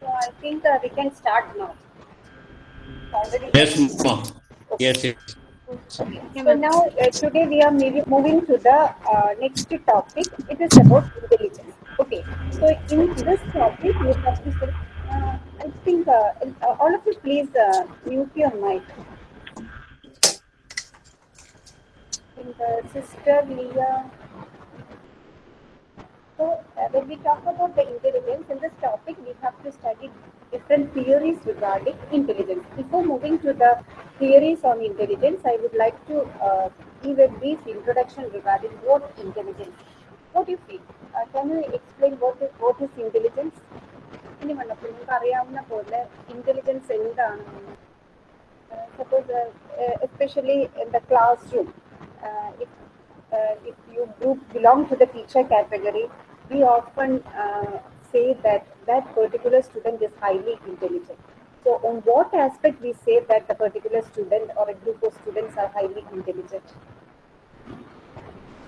So I think uh, we can start now. Already. Yes, ma'am. Yes, yes. So now uh, today we are moving moving to the uh, next topic. It is about intelligence. Okay. So in this topic we have to. say, Uh, I think uh, uh, all of you please uh, mute your mic. In the sister Leah. So uh, when we talk about the intelligence in this topic, we have to study different theories regarding intelligence. Before moving to the theories on intelligence, I would like to uh, give a brief introduction regarding what intelligence. What do you feel? Uh, can you explain what is, what is intelligence? ഇനി വന്നപ്പോൾ നിങ്ങൾക്ക് അറിയാവുന്ന പോലെ intelligence എന്താണെന്ന് suppose especially in the class room if uh, if you group belong to the teacher category, we often uh, say that that particular student is highly intelligent. So, on what aspect we say that the particular student or a group of students are highly intelligent?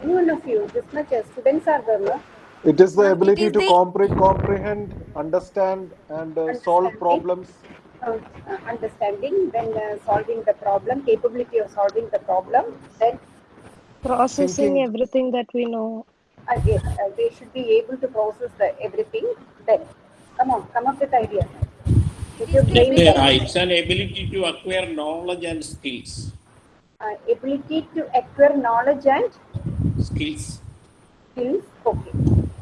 Any one of you, this much as students are there, no? It is the Uh, ability is to the- compre- comprehend, understand, and uh, solve problems. Uh, uh, understanding, then uh, solving the problem, capability of solving the problem, then processing Thinking. everything that we know again, uh, they should be able to process the everything. Then, come on, come up with ideas. With your brain, Yeah, it's an ability to acquire knowledge and skills. uh, ability to acquire knowledge and Skills. skills. Okay,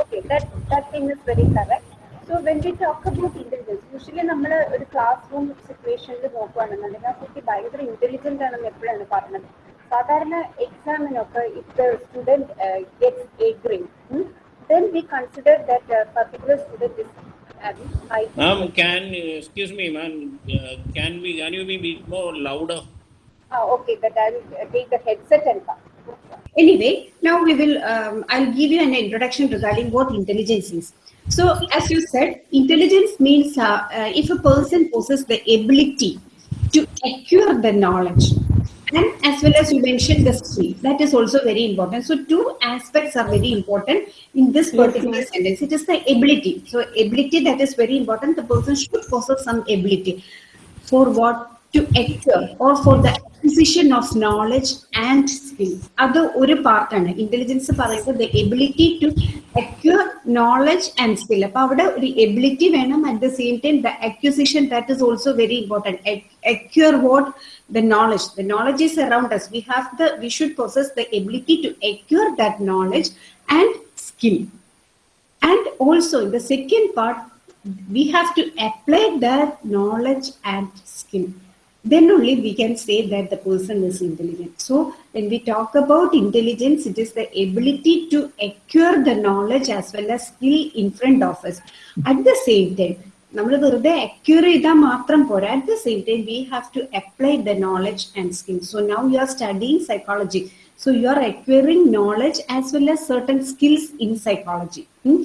okay, that that thing is very correct. So when we talk about intelligence, usually നമ്മൾ ഒരു class room സിറ്റുവേഷനിൽ നോക്കുകയാണെന്നുണ്ടെങ്കിൽ ആ കുട്ടി ഭയങ്കര intelligent ആണെന്ന് എപ്പോഴാണ് പറയുന്നത് சாதாரண examinoka if the student uh, gets A grade, hmm, then we consider that particular student is having Ma'am, can, excuse me ma'am, uh, can we, can you be bit more louder? Ah, okay, but I will uh, take the headset and come. Anyway, now we will, um, I'll give you an introduction regarding what intelligence is. So as you said, intelligence means uh, uh, if a person possesses the ability to acquire the knowledge and as well as you mentioned the skill, that is also very important. So, two aspects are very important in this particular sentence. It is the ability. So, ability that is very important. The person should possess some ability for what to acquire or for the acquisition of knowledge and skill അത് ഒരു പാർട്ടാണ് intelligence പറയുന്നത് the ability to acquire knowledge and skill അപ്പൊ അവിടെ ഒരു ability വേണം at the same time the acquisition that is also very important acquire what the knowledge. The knowledge is around us. We have the we should possess the ability to acquire that knowledge and skill. And also in the second part we have to apply that knowledge and skill. Then only we can say that the person is intelligent. So when we talk about intelligence it is the ability to acquire the knowledge as well as skill in front of us. At the same time നമ്മൾ വെറുതെ acquire ചെയ്താൽ മാത്രം പോരാ at the same time we have to apply the knowledge and skill so now you are studying psychology so you are acquiring knowledge as well as certain skills in psychology Hmm?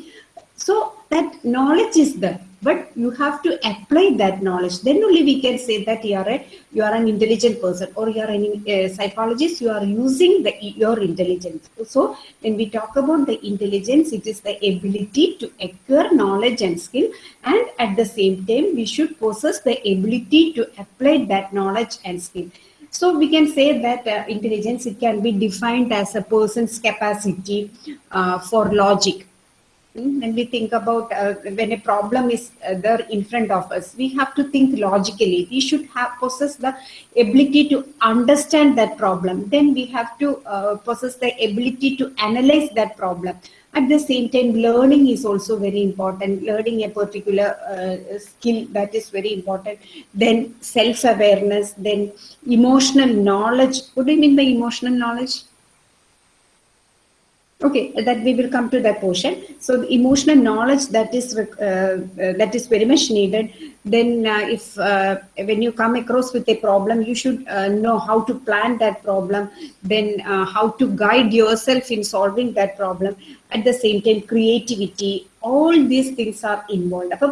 so that knowledge is there but you have to apply that knowledge. Then only we can say that you are a you are an intelligent person or you are uh, psychologist you are using the your intelligence. So when we talk about the intelligence it is the ability to acquire knowledge and skill and at the same time we should possess the ability to apply that knowledge and skill. So we can say that uh, intelligence it can be defined as a person's capacity uh, for logic. Mm, When we think about uh, when a problem is uh, there in front of us, we have to think logically. We should have possess the ability to understand that problem. Then we have to uh, possess the ability to analyze that problem. At the same time, learning is also very important. Learning a particular uh, skill that is very important. Then self-awareness. Then emotional knowledge. What do you mean by emotional knowledge? Okay, that we will come to that portion. So the emotional knowledge that is uh, uh, that is very much needed. Then, uh, if uh, when you come across with a problem, you should uh, know how to plan that problem. Then, uh, how to guide yourself in solving that problem. At the same time, creativity. All these things are involved. അപ്പം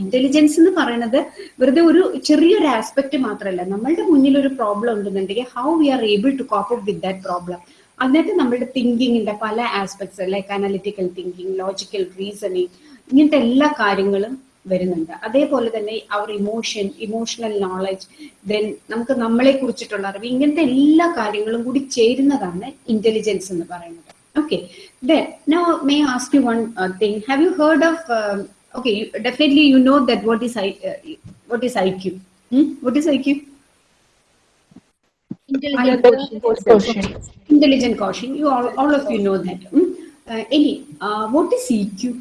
intelligence എന്ന് പറയുന്നത് വെറുതെ ഒരു ചെറിയൊരു aspect മാത്രമല്ല നമ്മളുടെ മുന്നിൽ ഒരു പ്രോബ്ലം ഉണ്ടെന്നുണ്ടെങ്കിൽ how we are able to cope up with that problem അതിനകത്ത് നമ്മുടെ തിങ്കിങ്ങിന്റെ പല aspects like analytical thinking logical reasoning ഇങ്ങനത്തെ എല്ലാ കാര്യങ്ങളും വരുന്നുണ്ട്. അതേപോലെ തന്നെ അവർ ഇമോഷൻ ഇമോഷണൽ നോളജ് ദെൻ നമുക്ക് നമ്മളെ കുറിച്ചിട്ടുള്ള അറിവ് ഇങ്ങനത്തെ എല്ലാ കാര്യങ്ങളും കൂടി ചേരുന്നതാണ് ഇന്റലിജൻസ് എന്ന് പറയുന്നത്. Okay then now may ask you one thing have you heard of okay definitely you know that what is I what is I Q what is I Q intelligent quotient intelligent quotient. you all, all of you know that hmm? uh, Eli, uh, what is eq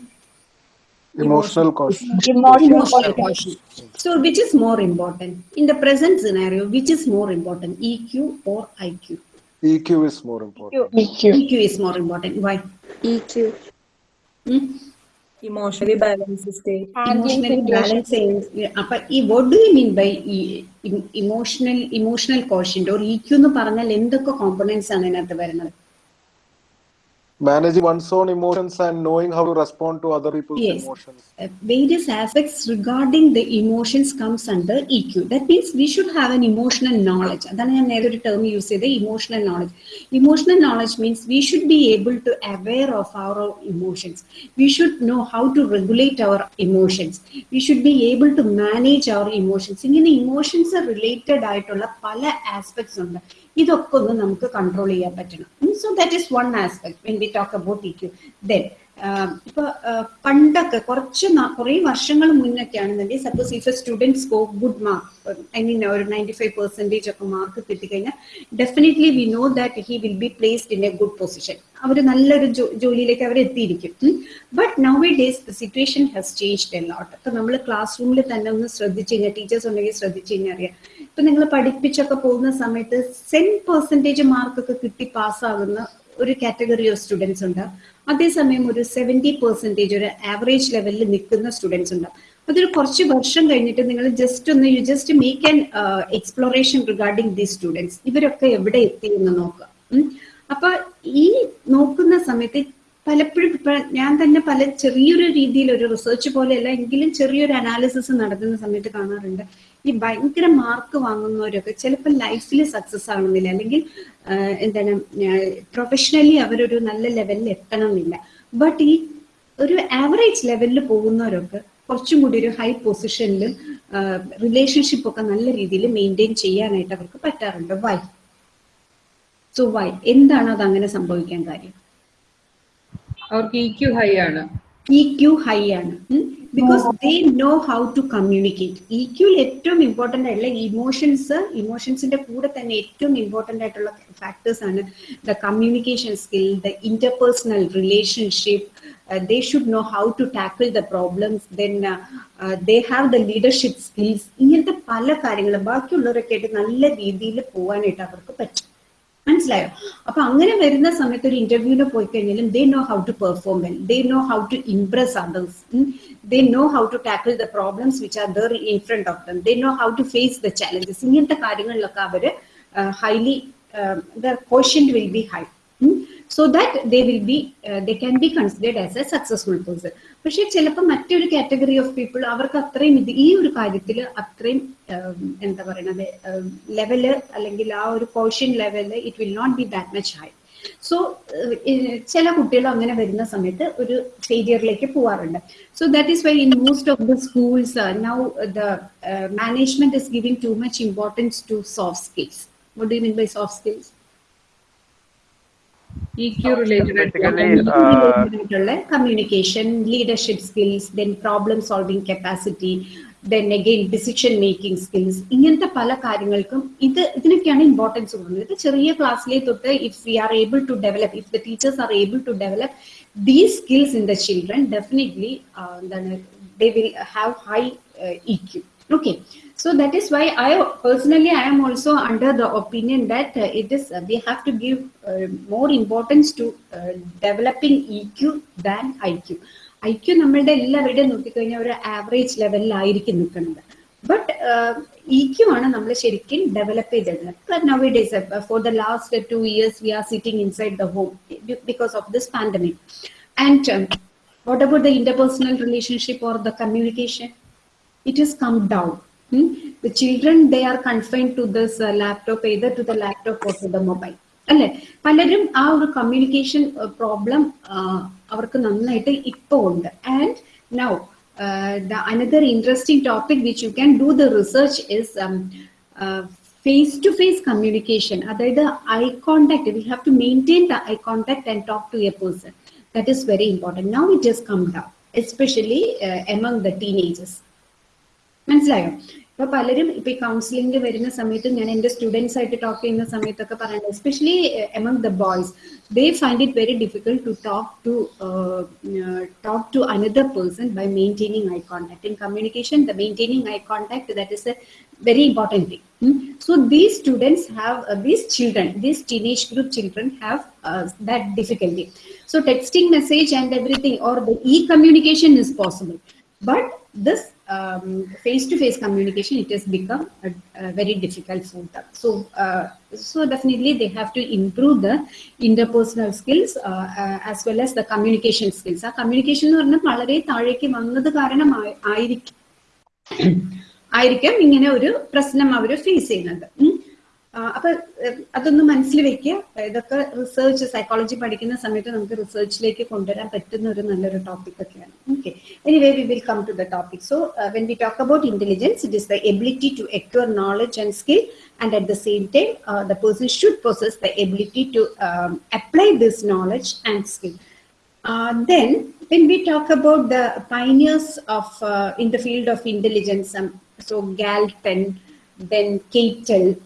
Emotional quotient. emotional quotient so which is more important in the present scenario which is more important eq or iq EQ is more important. eq is more important why EQ. hmm? Emotionally balance emotionally balance അപ്പൊ ഈ what do you mean by emotional emotional quotient or EQ എന്ന് പറഞ്ഞാൽ എന്തൊക്കെ components ആണ് അതിനകത്ത് വരുന്നത്? Managing one's own emotions and knowing how to respond to other people's Yes. emotions. Uh, various aspects regarding the emotions comes under EQ. That means we should have an emotional knowledge. അതാണ് ഞാൻ നേരെ ഒരു term use ചെയ്ത് emotional knowledge emotional knowledge means we should be able to aware of our emotions we should know how to regulate our emotions we should be able to manage our emotions ഇങ്ങനെ emotions related ആയിട്ടുള്ള പല aspects ഉണ്ട് ഇതൊക്കെ ഒന്ന് നമുക്ക് control ചെയ്യാൻ പറ്റണം so that is one aspect when we talk about EQ then ഇപ്പൊ ആഹ് പണ്ടൊക്കെ കുറച്ച് കുറെ വർഷങ്ങൾ മുന്നൊക്കെ ആണെന്നുണ്ടെങ്കിൽ suppose if a student score good mark I mean ഒരു നയന്റി ഫൈവ് പെർസെന്റേജ് ഒക്കെ മാർക്ക് കിട്ടിക്കഴിഞ്ഞാൽ definitely we know that he will be placed in a good position അവർ നല്ലൊരു ജോലിയിലേക്ക് അവർ എത്തിയിരിക്കും. But nowadays the situation has changed a lot അപ്പൊ നമ്മൾ class റൂമിൽ തന്നെ ഒന്ന് ശ്രദ്ധിച്ചു കഴിഞ്ഞാൽ ടീച്ചേഴ്സ് ഉണ്ടെങ്കിൽ ശ്രദ്ധിച്ചു കഴിഞ്ഞാൽ അറിയാം ഇപ്പൊ നിങ്ങൾ പഠിപ്പിച്ചൊക്കെ പോകുന്ന സമയത്ത് സെൻ പെർസെന്റേജ് മാർക്കൊക്കെ കിട്ടി പാസ്സാകുന്ന ഒരു കാറ്റഗറി ഓഫ് സ്റ്റുഡൻസ് ഉണ്ട്. അതേസമയം ഒരു സെവന്റി പെർസെന്റേജ് ഒരു ആവറേജ് ലെവലിൽ നിൽക്കുന്ന സ്റ്റുഡൻസ് ഉണ്ട്. അതൊരു കുറച്ച് വർഷം കഴിഞ്ഞിട്ട് നിങ്ങൾ ജസ്റ്റ് ഒന്ന് you just make an exploration regarding the students ഇവരൊക്കെ എവിടെ എത്തി എന്ന് നോക്കുക. അപ്പൊ ഈ നോക്കുന്ന സമയത്ത് പലപ്പോഴും ഞാൻ തന്നെ പല ചെറിയൊരു രീതിയിൽ ഒരു റിസർച്ച് പോലെയല്ല എങ്കിലും ചെറിയൊരു അനാലിസിസ് നടത്തുന്ന സമയത്ത് കാണാറുണ്ട്. ഈ ഭയങ്കര മാർക്ക് വാങ്ങുന്നവരൊക്കെ ചിലപ്പോൾ ലൈഫിൽ സക്സസ് ആവണമെന്നില്ല. അല്ലെങ്കിൽ എന്താണ് പ്രൊഫഷണലി അവരൊരു നല്ല ലെവലിൽ എത്തണമെന്നില്ല. ബട്ട് ഈ ഒരു ആവറേജ് ലെവലിൽ പോകുന്നവരൊക്കെ കുറച്ചും കൂടി ഒരു ഹൈ പൊസിഷനിൽ റിലേഷൻഷിപ്പ് ഒക്കെ നല്ല രീതിയിൽ മെയിന്റെയിൻ ചെയ്യാനായിട്ട് അവർക്ക് പറ്റാറുണ്ട്. വൈ സോ വൈ എന്താണ് അത് അങ്ങനെ സംഭവിക്കാൻ കാര്യം? അവർക്ക് ഇക്യു ക്യു ഹൈ ആണ്. EQ ഹൈ ആണ്. Because they know how to communicate ഇക്യുൽ ഏറ്റവും ഇമ്പോർട്ടന്റ് ആയിട്ടുള്ള ഇമോഷൻസ് ഇമോഷൻസിന്റെ കൂടെ തന്നെ ഏറ്റവും ഇമ്പോർട്ടന്റ് ആയിട്ടുള്ള ഫാക്ടേഴ്സ് ആണ് the communication skill the interpersonal relationship they should know how to tackle the problems. Then uh, uh, they have the leadership skills. ഇങ്ങനത്തെ പല കാര്യങ്ങളും ബാക്കിയുള്ളവരൊക്കെ ആയിട്ട് നല്ല രീതിയിൽ പോകാനായിട്ട് അവർക്ക് പറ്റും. മനസ്സിലായോ? അപ്പൊ അങ്ങനെ വരുന്ന സമയത്ത് ഒരു ഇന്റർവ്യൂവിന് പോയി കഴിഞ്ഞാലും they know how to perform well they know how to impress others they know how to tackle the problems which are there in front of them they know how to face the challenges ഇങ്ങനത്തെ കാര്യങ്ങളിലൊക്കെ അവർ highly the question will be high so that they will be they can be considered as a successful person പക്ഷെ ചിലപ്പോൾ മറ്റൊരു category of people അവർക്ക് അത്രയും ഇത് ഈ ഒരു കാര്യത്തിൽ അത്രയും എന്താ പറയണത് ലെവൽ അല്ലെങ്കിൽ ആ ഒരു portion level it will not be that much high so ചില കുട്ടികൾ അങ്ങനെ വരുന്ന സമയത്ത് ഒരു ഫെയിലിയറിലേക്ക് പോവാറുണ്ട്. So that is why in most of the schools now the management is giving too much importance to soft skills what do mean by soft skills E Q related Basically, uh, communication leadership skills then problem solving capacity then again decision making skills ഇങ്ങനത്തെ പല കാര്യങ്ങൾക്കും ഇത് ഇതിനൊക്കെയാണ് importance കൊടുക്കുന്നത്. ഇത് ചെറിയ ക്ലാസ്സിലെ തൊട്ട് if we are able to develop if the teachers are able to develop these skills in the children definitely എന്താണ് they will have high EQ okay so that is why I personally I am also under the opinion that uh, it is uh, we have to give uh, more importance to uh, developing EQ than IQ. IQ നമ്മളുടെ എല്ലാവരുടെയും നോക്കിക്കഴിഞ്ഞാൽ ഒരു average ലെവലിലായിരിക്കും നിൽക്കുന്നത് but E Q ആണ് നമ്മൾ ശരിക്കും develop ചെയ്തത് nowadays for the last two years we are sitting inside the home because of this pandemic and what about the interpersonal relationship or the communication it has come down. Hmm? The children, they are confined to this uh, laptop, either to the laptop or to the mobile. അല്ലെ പലരും ആ ഒരു communication problem അവർക്ക് നന്നായിട്ട് ഇപ്പോൾ ഉണ്ട് and now uh, the another interesting topic which you can do the research is um, uh, face-to-face communication. അതായത് eye contact. We have to maintain the eye contact and talk to a person. That is very important. Now it has come down, especially uh, among the teenagers. മനസ്സിലായോ ഇപ്പൊ പലരും ഇപ്പൊ ഈ counselling വരുന്ന സമയത്ത് ഞാൻ എന്റെ സ്റ്റുഡൻസ് ആയിട്ട് ടോക്ക് ചെയ്യുന്ന സമയത്തൊക്കെ പറയുന്നത് especially among the boys they find it very difficult to talk to talk to another person by maintaining eye contact in communication the maintaining eye contact that is a very important thing. Hmm? So these students have, uh, these children, these teenage group children have uh, that difficulty. So texting message and everything or the e-communication is possible. But this um, face-to-face communication, it has become a, a very difficult for them. So, uh, so definitely they have to improve the interpersonal skills uh, uh, as well as the communication skills. ആ communication എന്ന് പറഞ്ഞാൽ വളരെ താഴേക്ക് വന്നത് കാരണമായി ആയിരിക്കും ആയിരിക്കാം ഇങ്ങനെ ഒരു പ്രശ്നം അവർ ഫേസ് ചെയ്യുന്നത് അപ്പൊ അതൊന്ന് മനസ്സിൽ വെക്കുക ഇതൊക്കെ റിസർച്ച് സൈക്കോളജി പഠിക്കുന്ന സമയത്ത് നമുക്ക് റിസർച്ചിലേക്ക് കൊണ്ടുവരാൻ പറ്റുന്ന ഒരു നല്ലൊരു ടോപ്പിക് ഒക്കെയാണ് okay anyway we will come to the topic so when we talk about intelligence it is the ability to acquire knowledge and skill and at the same time uh, the person should possess the ability to um, apply this knowledge and skill uh, then, when we talk about the pioneers of uh, in the field of intelligence, um, so Galton, then Catel,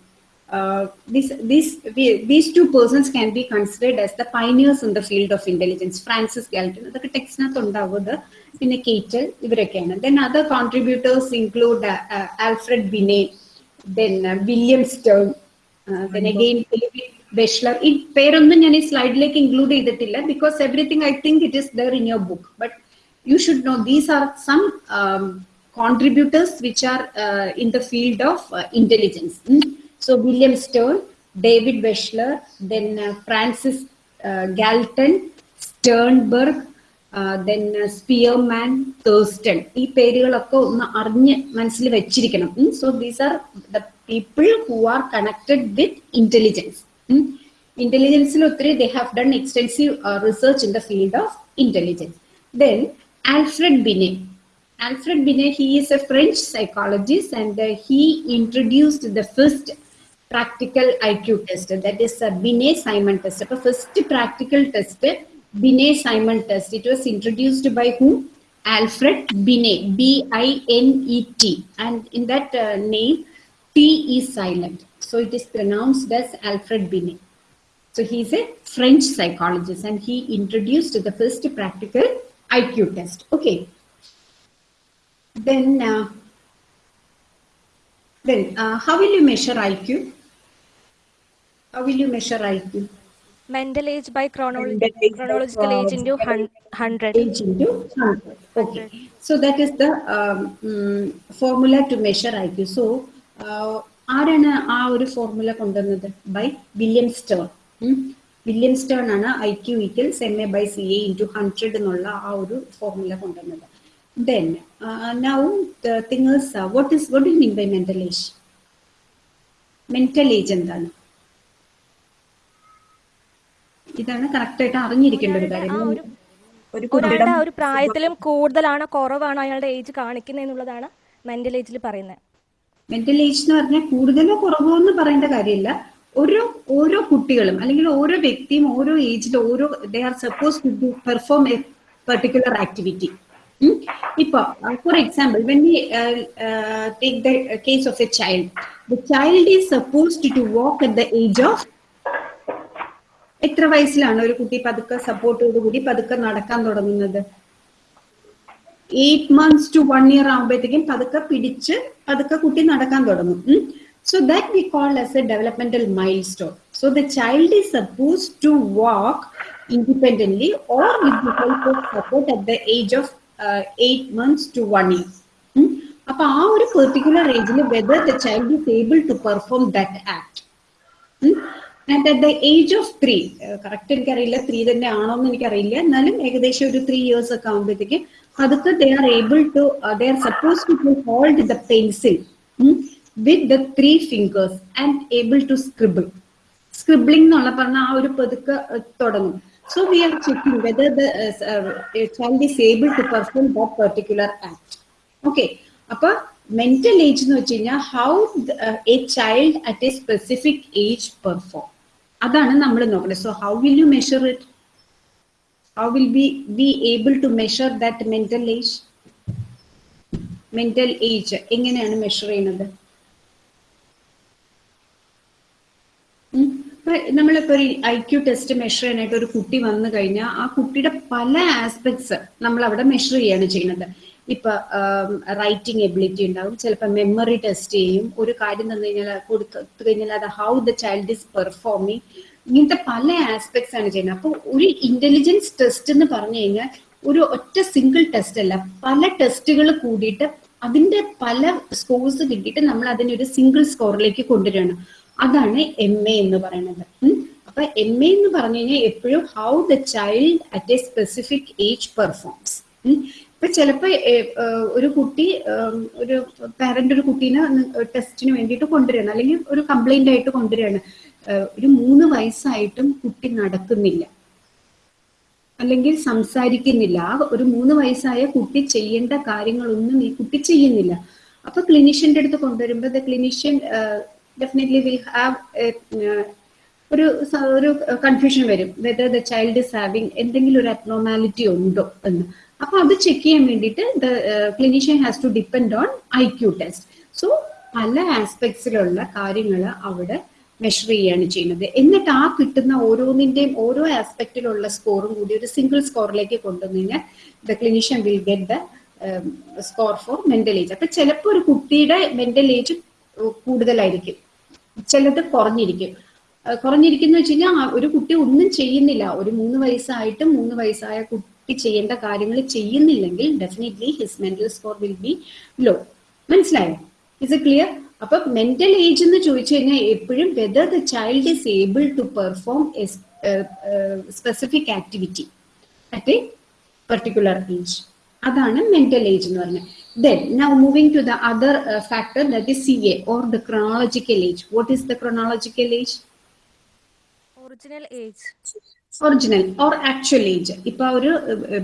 uh, these these we- these two persons can be considered as the pioneers in the field of intelligence. Francis Galton, അതൊക്കെ ടെക്സ്റ്റിനകത്ത് ഉണ്ടാവുന്നത് പിന്നെ കേറ്റൽ ഇവരൊക്കെയാണ് then other contributors include Alfred ബിനെ then William Stern then again David ബെഷ്ലർ ഈ പേരൊന്നും ഞാൻ ഈ സ്ലൈഡിലേക്ക് include ചെയ്തിട്ടില്ല because everything I think it is there in your book but you should know these are some um, contributors which are uh, in the field So William Stern, David Wechsler, then uh, Francis uh, Galton, Sternberg, uh, then uh, Spearman, Thurstone. These So these are the people who are connected with intelligence. Intelligence, Intelligence, they have done extensive uh, research in the field of intelligence. Then Alfred Binet. Alfred Binet, he is a French psychologist and he introduced the first uh, practical IQ test. That is a Binet-Simon test. The first practical test, Binet-Simon test. It was introduced by whom? Alfred Binet, B-I-N-E-T. And in that uh, name, T is silent. So it is pronounced as Alfred Binet. So he's a French psychologist and he introduced the first practical IQ test. Okay. Then, uh, then uh, how will you measure IQ? How will you measure IQ? Mental age by chronological, Mental age by chronological age into 100. Age into 100. Okay. So that is the um, um, formula to measure IQ. So uh, ആരാണ് ആ ഒരു formula കൊണ്ടുവന്നത് by William Stern William Stern ആണ് I Q equals M A by C A into hundred എന്നുള്ള ആ ഒരു formula കൊണ്ടുവന്നത് then now what do what is what mental mean by mental age mental age എന്താണ് ഇതാണ് correct ആയിട്ട് അറിഞ്ഞിരിക്കേണ്ട ഒരു കാര്യം. ഒരാളുടെ ആ ഒരു പ്രായത്തിലും കൂടുതലാണോ കുറവാണോ അയാളുടെ ഏജ് കാണിക്കുന്നത് എന്നുള്ളതാണ് മെന്റൽ ഏജിൽ പറയുന്നത്. മെന്റൽ ഏജ് എന്ന് പറഞ്ഞാൽ കൂടുതലോ കുറവോ എന്ന് പറയേണ്ട കാര്യമില്ല. ഓരോ ഓരോ കുട്ടികളും അല്ലെങ്കിൽ ഓരോ വ്യക്തിയും ഓരോ ഏജിൽ ഓരോ they are suppose to perform a particular activity ഇപ്പൊ for example when we take the case of a child the child is supposed to walk at the age of എത്ര വയസ്സിലാണ് ഒരു കുട്ടി പതുക്കെ സപ്പോർട്ടോടുകൂടി പതുക്കെ നടക്കാൻ തുടങ്ങുന്നത്? Eight months to one year ആകുമ്പോഴത്തേക്കും പതുക്കെ പിടിച്ച് പതുക്കെ കുട്ടി നടക്കാൻ തുടങ്ങും. So that we call as a developmental milestone so the child is suppose to walk independently or with help of support at the age of eight months to one year അപ്പൊ ആ ഒരു പെർട്ടിക്കുലർ ഏജിൽ whether the child is able to perform that act and at the age of three correct എനിക്കറിയില്ല three തന്നെ ആണോ എന്ന് എനിക്കറിയില്ല. എന്നാലും ഏകദേശം ഒരു ത്രീ ഇയേഴ്സ് ഒക്കെ ആകുമ്പോഴത്തേക്ക് അതൊക്കെ they are able to they are suppose to hold the pencil with the three fingers and able to scribble scribbling എന്നുള്ള പറഞ്ഞ ആ ഒരു പതുക്കെ തുടങ്ങും. So we are checking whether the uh, uh, child is able to perform that particular act. Mental age എന്ന് വെച്ച് കഴിഞ്ഞാൽ how a child at a specific age perform അതാണ് നമ്മൾ നോക്കുന്നത് so how will you measure it how will be be able to measure that mental age mental age എങ്ങനെയാണ് measure ചെയ്യുന്നത്. നമ്മളിപ്പോ ഒരു ഐ ക്യു ടെസ്റ്റ് മെഷർ ചെയ്യാനായിട്ട് ഒരു കുട്ടി വന്നു കഴിഞ്ഞാൽ ആ കുട്ടിയുടെ പല ആസ്പെക്ട്സ് നമ്മൾ അവിടെ മെഷർ ചെയ്യാണ് ചെയ്യുന്നത്. ഇപ്പൊ റൈറ്റിംഗ് എബിലിറ്റി ഉണ്ടാവും. ചിലപ്പോൾ മെമ്മറി ടെസ്റ്റ് ചെയ്യും. ഒരു കാര്യം തന്നു കഴിഞ്ഞാൽ കൊടുത്തു കഴിഞ്ഞാൽ അത് how the child is performing ഇങ്ങനത്തെ പല ആസ്പെക്ട്സ് ആണ് ചെയ്യുന്നത്. അപ്പോൾ ഒരു ഇന്റലിജൻസ് ടെസ്റ്റ് എന്ന് പറഞ്ഞു കഴിഞ്ഞാൽ ഒരു ഒറ്റ സിംഗിൾ ടെസ്റ്റ് അല്ല. പല ടെസ്റ്റുകൾ കൂടിയിട്ട് അതിന്റെ പല സ്കോർസ് കിട്ടിയിട്ട് നമ്മൾ അതിനെ ഒരു സിംഗിൾ സ്കോറിലേക്ക് കൊണ്ടുവരണം അതാണ് എം എ എന്ന് പറയുന്നത്. അപ്പൊ എം എ എന്ന് പറഞ്ഞു കഴിഞ്ഞാൽ എപ്പോഴും how the child at a specific age performs ഇപ്പൊ ചിലപ്പോ ഒരു കുട്ടി ഒരു പാരന്റ് ഒരു കുട്ടീനെ ടെസ്റ്റിന് വേണ്ടിയിട്ട് കൊണ്ടുവരികയാണ് അല്ലെങ്കിൽ ഒരു കംപ്ലൈന്റ് ആയിട്ട് കൊണ്ടുവരികയാണ് ഒരു മൂന്ന് വയസ്സായിട്ടും കുട്ടി നടക്കുന്നില്ല. അല്ലെങ്കിൽ സംസാരിക്കുന്നില്ല. ആ ഒരു മൂന്ന് വയസ്സായ കുട്ടി ചെയ്യേണ്ട കാര്യങ്ങളൊന്നും ഈ കുട്ടി ചെയ്യുന്നില്ല. അപ്പൊ ക്ലിനീഷ്യന്റെ അടുത്ത് കൊണ്ടുവരുമ്പോൾ the clinician definitely will have ഒരു ഒരു കൺഫ്യൂഷൻ വരും. Whether the child is having എന്തെങ്കിലും ഒരു അബ്നോർമാലിറ്റി ഉണ്ടോ എന്ന്. അപ്പൊ അത് ചെക്ക് ചെയ്യാൻ വേണ്ടിയിട്ട് the clinician has to depend on I Q test so പല ആസ്പെക്ട്സിലുള്ള കാര്യങ്ങൾ അവിടെ മെഷർ ചെയ്യാണ് ചെയ്യുന്നത്. എന്നിട്ട് ആ കിട്ടുന്ന ഓരോന്നിന്റെയും ഓരോ ആസ്പെക്റ്റിലുള്ള സ്കോറും കൂടി ഒരു സിംഗിൾ സ്കോറിലേക്ക് കൊണ്ടുവന്നു കഴിഞ്ഞാൽ the clinician will get the score for mental age അപ്പൊ ചിലപ്പോൾ ഒരു കുട്ടിയുടെ മെന്റൽ ഏജ് കൂടുതലായിരിക്കും. ചിലത് കുറഞ്ഞിരിക്കും. കുറഞ്ഞിരിക്കുന്ന വെച്ച് കഴിഞ്ഞാൽ ഒരു കുട്ടി ഒന്നും ചെയ്യുന്നില്ല. ഒരു മൂന്ന് വയസ്സായിട്ടും മൂന്ന് വയസ്സായ കുട്ടി ചെയ്യേണ്ട കാര്യങ്ങൾ ചെയ്യുന്നില്ലെങ്കിൽ definitely his mental score will be low മനസ്സിലായോ? ഇസ് ഇറ്റ് ക്ലിയർ അപ്പൊ മെന്റൽ ഏജ് എന്ന് ചോദിച്ചു കഴിഞ്ഞാൽ എപ്പോഴും whether the child is able to perform specific activity at a particular age അതാണ് മെന്റൽ ഏജ് എന്ന് പറഞ്ഞത് then now moving to the other factor that is C A or the chronological age what is the chronological age original age original or actual age ഇപ്പൊ ഒരു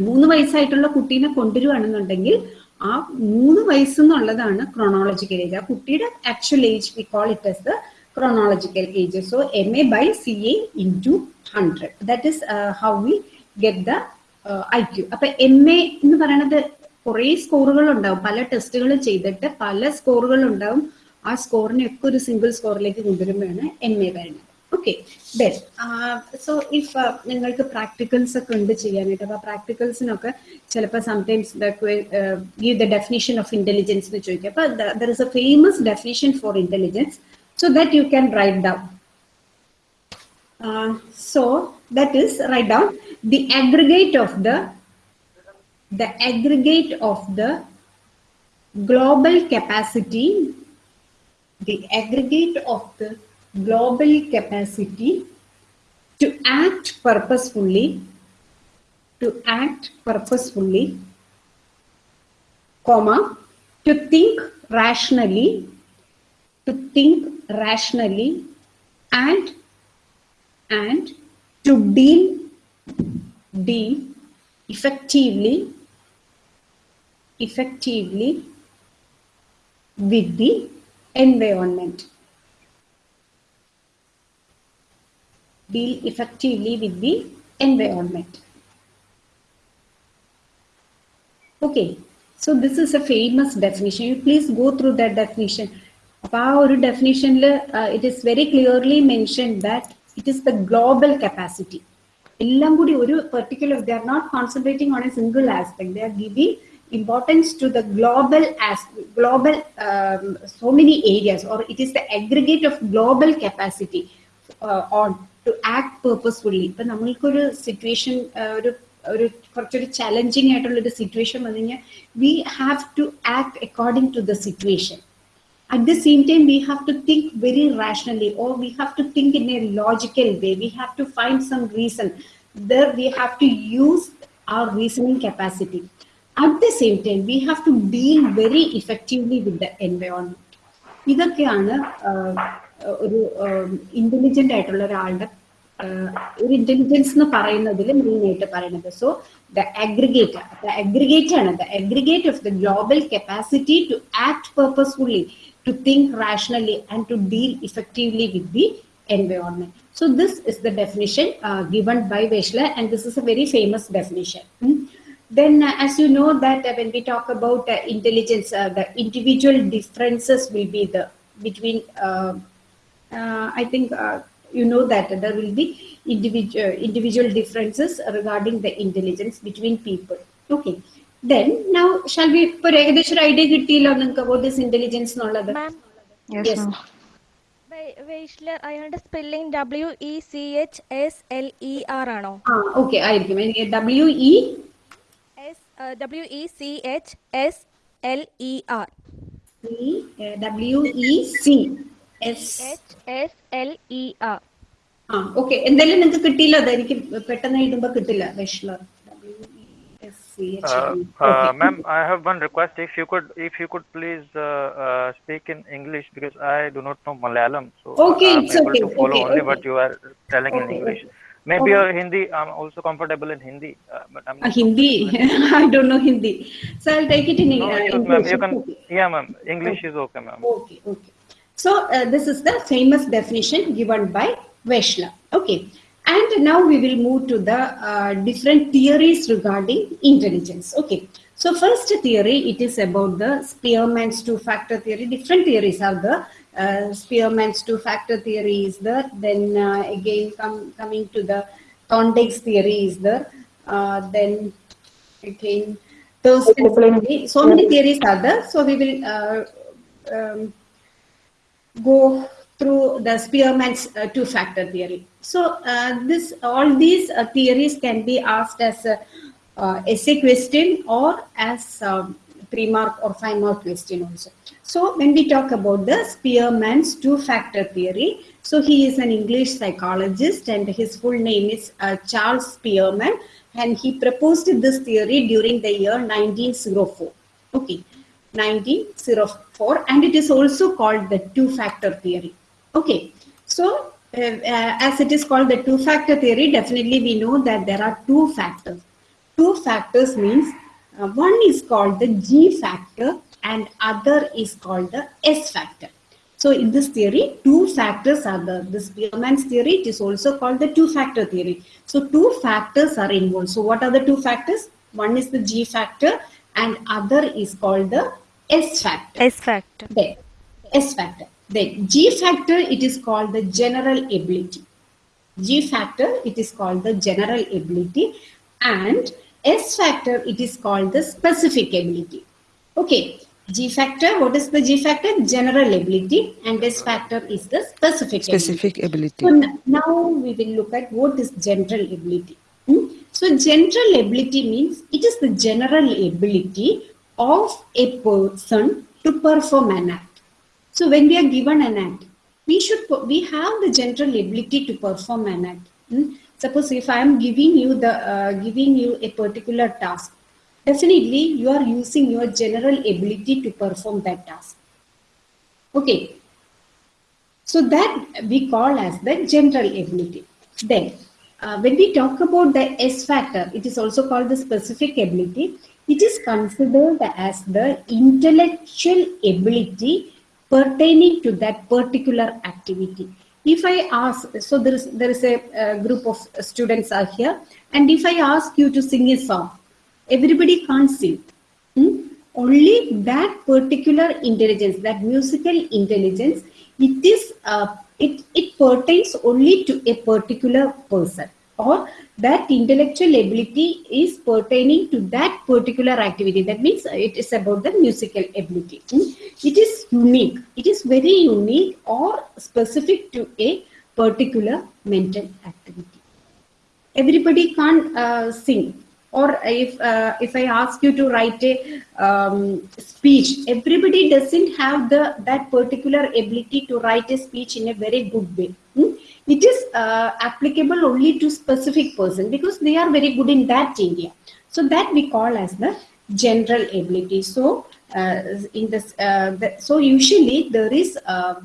മൂന്ന് വയസ്സായിട്ടുള്ള കുട്ടീനെ കൊണ്ടുവരുവാണെന്നുണ്ടെങ്കിൽ ആ മൂന്ന് വയസ്സ് എന്നുള്ളതാണ് ക്രോണോളജിക്കൽ ഏജ് ആ കുട്ടിയുടെ actual age we call it as the chronological age so M A by C A into hundred that is how we get the I Q അപ്പൊ എം എ എന്ന് പറയുന്നത് കുറെ സ്കോറുകൾ ഉണ്ടാവും പല ടെസ്റ്റുകൾ ചെയ്തിട്ട് പല സ്കോറുകൾ ഉണ്ടാവും ആ സ്കോറിനെ ഒക്കെ ഒരു സിംഗിൾ സ്കോറിലേക്ക് കൊണ്ടുവരുമ്പോഴാണ് എം എ വരുന്നത് ഓക്കെ ദെൻ സോ ഇഫ് നിങ്ങൾക്ക് പ്രാക്ടിക്കൽസ് ഒക്കെ ഉണ്ട് ചെയ്യാനായിട്ട് അപ്പൊ പ്രാക്ടിക്കൽസിനൊക്കെ ചിലപ്പോൾ sometimes give the definition of intelligence എന്ന് ചോദിക്കും അപ്പൊ there is A famous definition four intelligence so that you can write down so that is write down the aggregate of the the aggregate of the global capacity the aggregate of the global capacity to act purposefully to act purposefully comma to think rationally to think rationally and and to deal deal effectively effectively with the environment deal effectively with the environment okay so this is a famous definition you please go through that definition അപ്പൊ ആ ഒരു ഡെഫിനിഷനിൽ it is very clearly mention that it is the global capacity എല്ലാം കൂടി ഒരു particular they are not concentrating on A single aspect they are giving importance to the global as global um, so many areas or it is the aggregate of global capacity uh, on to act purposefully ഇപ്പൊ നമ്മൾക്കൊരു situation ഒരു ഒരു കുറച്ചൊരു challenging ആയിട്ടുള്ള ഒരു situation വന്നു കഴിഞ്ഞാൽ V have to act according to the situation at the same time we have to think very rationally or we have to think in a logical way we have to find some reason there we have to use our reasoning capacity at the same time we have to deal very effectively with the environment ഇതൊക്കെയാണ് ആഹ്, ഒരു intelligent ആയിട്ടുള്ള ഒരാളുടെ ഒരു intelligence എന്ന് പറയുന്നതിൽ main ആയിട്ട് പറയുന്നത് so the aggregate the aggregate ആണ് the aggregate of the global capacity to act purposefully to think rationally and to deal effectively with the environment. So this is the definition uh, given by Wechsler and this is a very famous definition. Hmm? Then uh, as you know that uh, when we talk about intelligence, the individual differences will be the between I think uh, you know that there will be individual, individual differences regarding the intelligence between people. Okay. Then now shall we, ഇപ്പോൾ ഏകദേശം ഒരു idea കിട്ടിയല്ലോ നിങ്ങൾക്ക് what is intelligence എന്നുള്ളത് മാം Yes. വെയ്ഷ്ലർ അയാളുടെ spelling W E C H S L E R ആണോ ആ okay ആയിരിക്കും എനിക്ക് W E S W E C H S L E R W E C S H S L E R ആ okay എന്തായാലും നിങ്ങൾക്ക് കിട്ടിയില്ല അത് എനിക്ക് പെട്ടെന്ന് എഴുതുമ്പോ കിട്ടില്ല Wechsler Uh, uh, ma'am, I have one request. If you could, if you could please uh, uh, speak in English because I do not know Malayalam, so Okay, I'm it's able okay, to follow okay, only okay. what you are telling in Okay, English. okay. Maybe Okay. uh, Hindi. I'm also comfortable in Hindi, uh, but I'm not Hindi I don't know Hindi so I take it in No issues, ma'am. You can, yeah, ma'am. English is okay, ma'am. Okay, okay. So uh, this is the famous definition given by Wechsler. Okay. And now we will move to the uh, different theories regarding intelligence. Okay. So first theory, it is about the Spearman's two-factor theory. Different theories are the uh, Spearman's two-factor theory is there. Then uh, again, come, coming to the Thorndike's theory is there. Uh, then again, Thurstone's theory. So many theories are there. So we will uh, um, go through the Spearman's uh, two-factor theory. So uh, this, all these uh, theories can be asked as a uh, essay question or as um, three mark or five mark question also. So when we talk about the Spearman's two-factor theory, so he is an English psychologist and his full name is Charles Spearman and he proposed this theory during the year 1904. Okay. 1904 and it is also called the two-factor theory. Okay, so uh, uh, as it is called the two-factor theory, definitely we know that there are two factors. Two factors means uh, one is called the G factor and other is called the S factor. So in this theory, two factors are the, this Spearman's theory, it is also called the two-factor theory. So two factors are involved. So what are the two factors? One is the G factor and other is called the S factor. S factor. Then, S factor. Then G factor, it is called the general ability. G factor, it is called the general ability. And S factor, it is called the specific ability. Okay, G factor, what is the G factor? General ability and S factor is the specific, specific ability. ability. So now we will look at what is general ability. Hmm? So general ability means it is the general ability of a person to perform an act. So when we are given an act, we should we have the general ability to perform an act. Hmm? Suppose if I am giving you the uh, giving you a particular task, definitely you are using your general ability to perform that task. Okay, so that we call as the general ability. Then, uh, when we talk about the S factor, it is also called the specific ability. It is considered as the intellectual ability pertaining to that particular activity. If I ask, so there is there is a, uh group of students are here, and if I ask you to sing a song, everybody can't sing. Hmm? Only that particular intelligence, that musical intelligence, it is uh, it it pertains only to a particular person, or that intellectual ability is pertaining to that particular activity. That means it is about the musical ability. Hmm? It is unique. It is very unique or specific to a particular mental activity everybody can't uh, sing or if uh, if i ask you to write a um, speech everybody doesn't have the that particular ability to write a speech in a very good way Hmm? it is uh, applicable only to specific person because they are very good in that area so that we call as the general ability so uh, in this uh, the, so usually there is uh,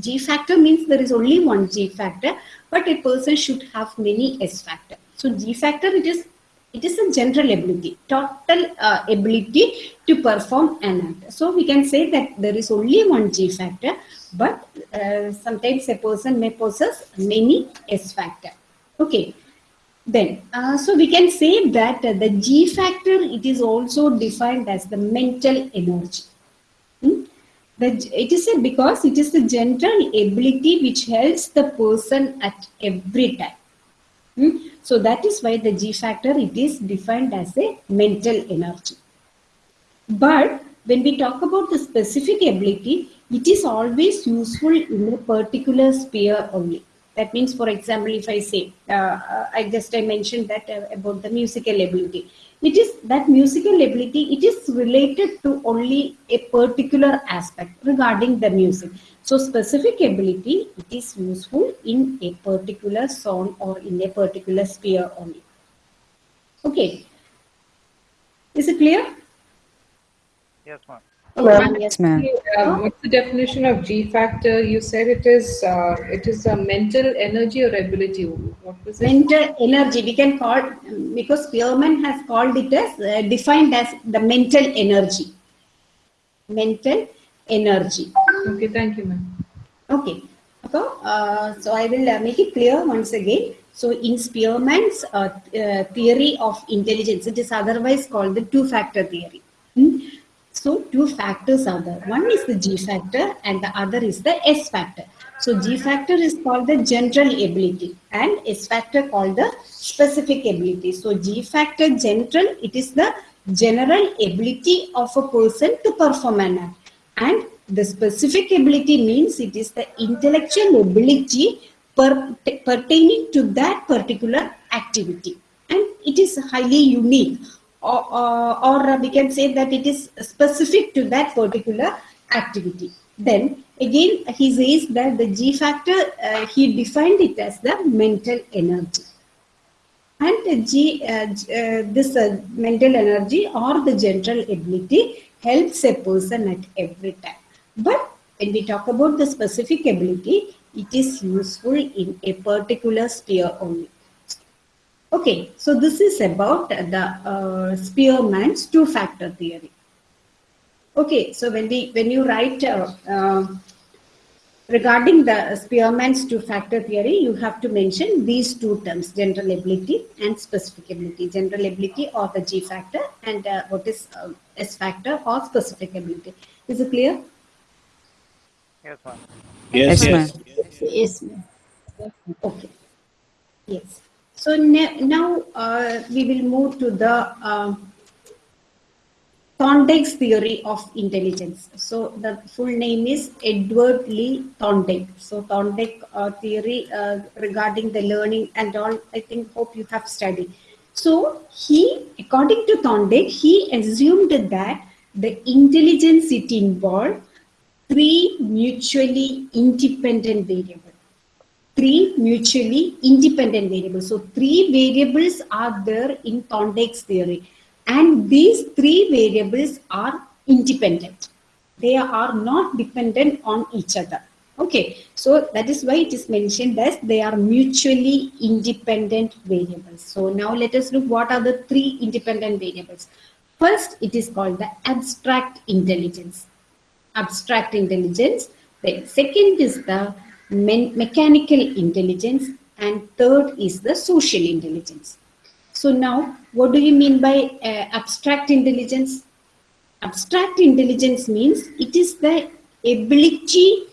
G factor means there is only one G factor, but a person should have many S factor. So G factor it is it is a general ability, total uh, ability to perform an act. So we can say that there is only one G factor, but uh, sometimes a person may possess many S factor. Okay. Then, uh, so we can say that the G factor, it is also defined as the mental energy. Hmm? The, it is a, because it is the general ability which helps the person at every time. Hmm? So that is why the G factor, it is defined as a mental energy. But when we talk about the specific ability, it is always useful in a particular sphere only. That means, for example, if I say, uh, uh, I just I mentioned that uh, about the musical ability. It is that musical ability, it is related to only a particular aspect regarding the music. So specific ability, it is useful in a particular zone or in a particular sphere only. Okay. Is it clear? Yes, ma'am. Yes, ma'am. Uh, what's the definition of G factor? You said it is uh, it is a mental energy or ability. What was it? mental energy we can call because Spearman has called it as uh, defined as the mental energy mental energy Okay, thank you, ma'am. okay so, uh, so i will uh, make it clear once again so in spearman's uh, uh, theory of intelligence it is otherwise called the two factor theory Hmm? so two factors are there one is the g factor and the other is the s factor so G factor is called the general ability and S factor called the specific ability. So G factor general, it is the general ability of a person to perform an act. And the specific ability means it is the intellectual ability per, pertaining to that particular activity. And it is highly unique or, or, or we can say that it is specific to that particular activity. Then again, he says that the G factor, uh, he defined it as the mental energy. And G, uh, uh, this uh, mental energy or the general ability helps a person at every time. But when we talk about the specific ability, it is useful in a particular sphere only. Okay, so this is about the uh, Spearman's two-factor theory. Okay, so when we when you write uh, uh, regarding the Spearman's two-factor theory, you have to mention these two terms: general ability and specific ability. General ability or the G factor, and uh, what is uh, S factor or specific ability. Is it clear? Yes, ma'am. Yes, Yes, yes. Yes. ma'am. Okay. Yes. So now uh, we will move to the um, Thorndike's theory of intelligence. So the full name is Edward Lee Thorndike. So Thorndike uh, theory uh, regarding the learning and all, I think, hope you have studied. So he, according to Thorndike, he assumed that the intelligence it involved three mutually independent variables three mutually independent variables. So three variables are there in Thorndike's theory. And these three variables are independent. They are not dependent on each other. Okay, so that is why it is mentioned as they are mutually independent variables. So now let us look what are the three independent variables. First, it is called the abstract intelligence. Abstract intelligence. The second is the mechanical intelligence and third is the social intelligence. So now what do you mean by uh, abstract intelligence? Abstract intelligence means it is the ability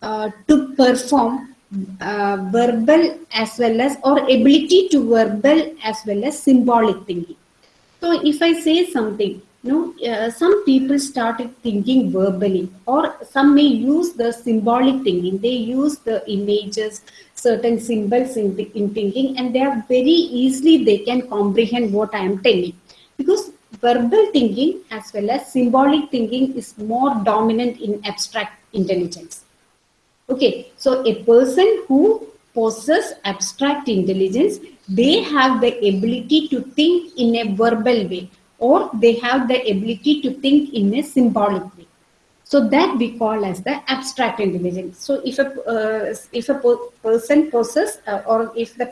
uh, to perform uh, verbal as well as or ability to verbal as well as symbolic thinking. So if i say something you know, uh, some people started thinking verbally, or some may use the symbolic thinking. They use the images, certain symbols in, in thinking, and they are very easily they can comprehend what I am telling. Because verbal thinking as well as symbolic thinking is more dominant in abstract intelligence. Okay, so a person who possesses abstract intelligence, they have the ability to think in a verbal way or they have the ability to think in a symbolic way. So that we call as the abstract intelligence. So if a uh, if a person possess uh, or if the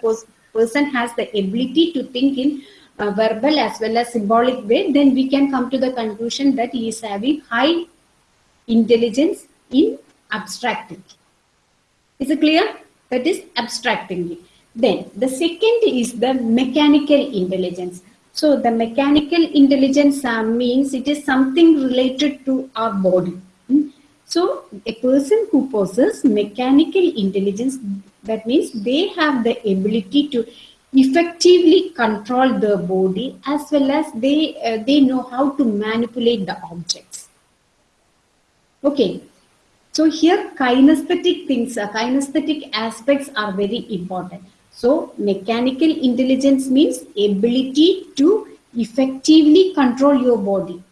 person has the ability to think in uh, verbal as well as symbolic way, then we can come to the conclusion that he is having high intelligence in abstracting. Is it clear? That is abstractingly. Then the second is the mechanical intelligence. So the mechanical intelligence uh, means it is something related to our body. Hmm? So a person who possesses mechanical intelligence, that means they have the ability to effectively control the body as well as they uh, they know how to manipulate the objects. Okay, so here kinesthetic things, uh, kinesthetic aspects are very important. So mechanical intelligence means ability to effectively control your body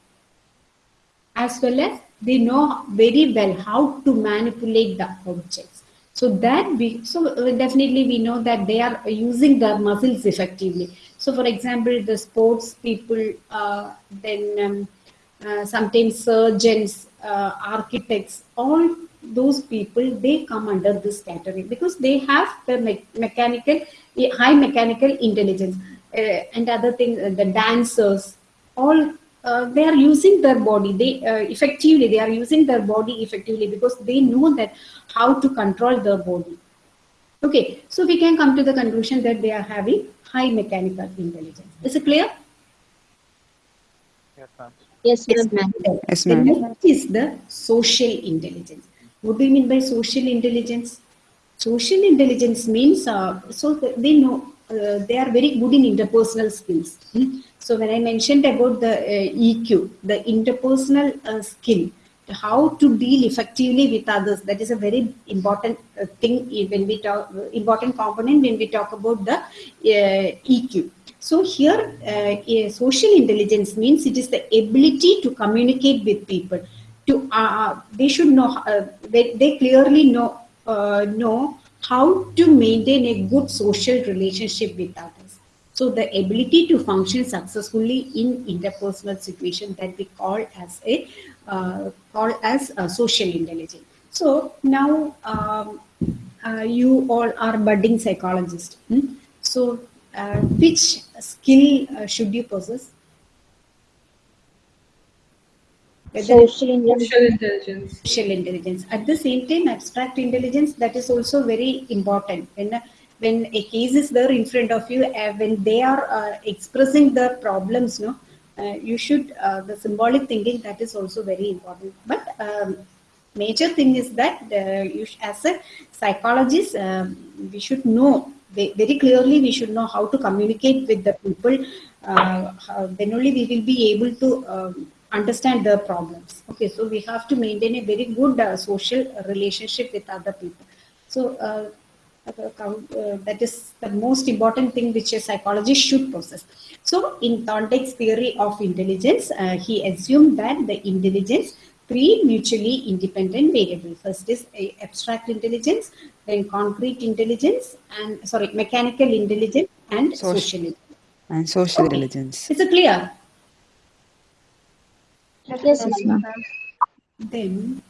as well as they know very well how to manipulate the objects. So that we so uh, definitely we know that they are using their muscles effectively. So for example, the sports people, uh, then um, uh, sometimes surgeons, uh, architects, all those people they come under this category because they have the me- mechanical high mechanical intelligence uh, and other things uh, the dancers all uh, they are using their body they uh, effectively they are using their body effectively because they know that how to control their body okay so we can come to the conclusion that they are having high mechanical intelligence is it clear Yes, ma'am. Yes, ma'am. Yes, the next is the social intelligence. What do you mean by social intelligence? Social intelligence means uh, so they know uh, they are very good in interpersonal skills. Hmm? So when I mentioned about the uh, EQ, the interpersonal uh, skill, how to deal effectively with others, that is a very important uh, thing when we talk important component when we talk about the uh, EQ. So here, uh, social intelligence means it is the ability to communicate with people. To uh, they should know uh, they, they clearly know uh, know how to maintain a good social relationship with others. So the ability to function successfully in interpersonal situation that we call as a uh, call as a social intelligence. So now um, uh, you all are budding psychologists. hmm? So uh, which skill uh, should you possess? Whether it's Social intelligence. Social intelligence. social intelligence. At the same time, abstract intelligence that is also very important. When when a case is there in front of you, uh, when they are uh, expressing their problems, no, uh, you should uh, the symbolic thinking that is also very important. But um, major thing is that uh, you sh- as a psychologist, um, we should know very clearly. We should know how to communicate with the people. Uh, how, then only we will be able to. Um, understand the problems okay so we have to maintain a very good uh, social relationship with other people so uh, uh, uh, that is the most important thing which a psychologist should possess so in thorndike's theory of intelligence uh, he assumed that the intelligence three mutually independent variables first is a abstract intelligence then concrete intelligence and sorry mechanical intelligence and Social. social intelligence And social Okay. intelligence. is it clear Yes, ma'am. Then,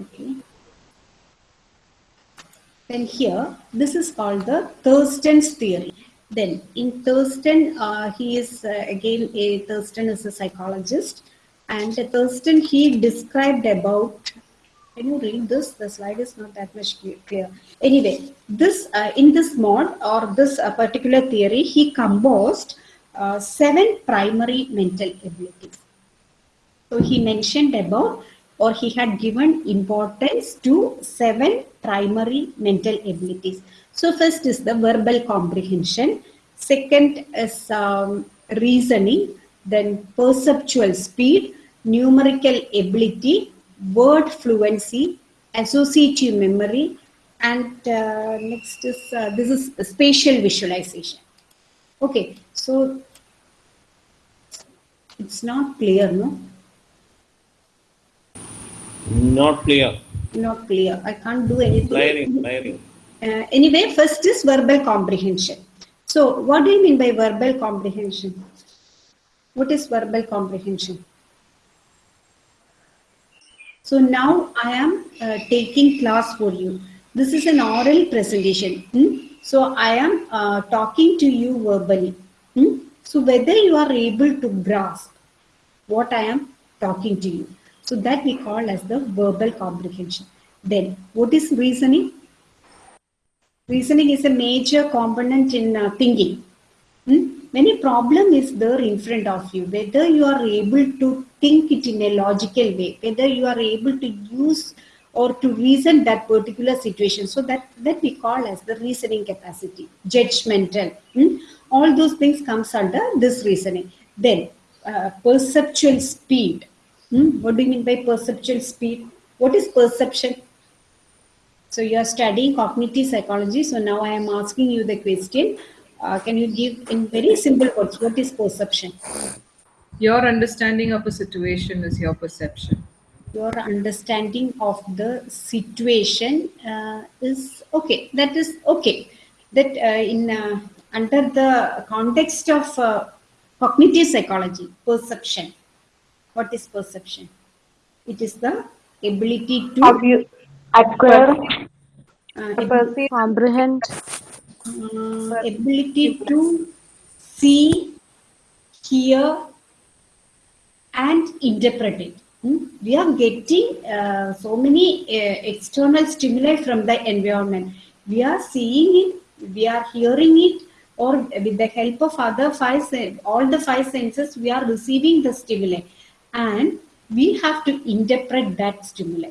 okay. Then here, this is called the Thurstone's theory. Then in Thurstone, uh, he is uh, again a Thurstone is a psychologist, and Thurstone he described about. Can you read this? The slide is not that much clear. Anyway, this uh, in this mod or this uh, particular theory, he composed uh, seven primary mental abilities. So he mentioned about, or he had given importance to seven primary mental abilities. So first is the verbal comprehension. Second is um, reasoning. Then perceptual speed, numerical ability, word fluency, associative memory, and uh, next is uh, this is spatial visualization. Okay, so it's not clear, no? Not clear. not clear. I can't do anything. Layering, layering. Uh, anyway, first is verbal comprehension. So, what do you mean by verbal comprehension? What is verbal comprehension? So now I am uh, taking class for you. This is an oral presentation. hmm? So I am uh, talking to you verbally. hmm? So whether you are able to grasp what I am talking to you. So that we call as the verbal comprehension. Then what is reasoning? Reasoning is a major component in uh, thinking. Hmm? When a problem is there in front of you, whether you are able to think it in a logical way, whether you are able to use or to reason that particular situation, so that that we call as the reasoning capacity, judgmental. hmm? All those things comes under this reasoning. Then uh, perceptual speed. Hmm? What do you mean by perceptual speed? What is perception? So you are studying cognitive psychology. So now I am asking you the question. Uh, can you give in very simple words what is perception? Your understanding of a situation is your perception. Your understanding of the situation uh, is okay. That is okay. That uh, in uh, under the context of uh, cognitive psychology, perception. What is perception? It is the ability to Acquire, uh, ability comprehend, uh, ability to see, hear, and interpret it. Hmm? We are getting uh, so many uh, external stimuli from the environment. We are seeing it, we are hearing it, or with the help of other five, all the five senses, we are receiving the stimuli, and we have to interpret that stimuli.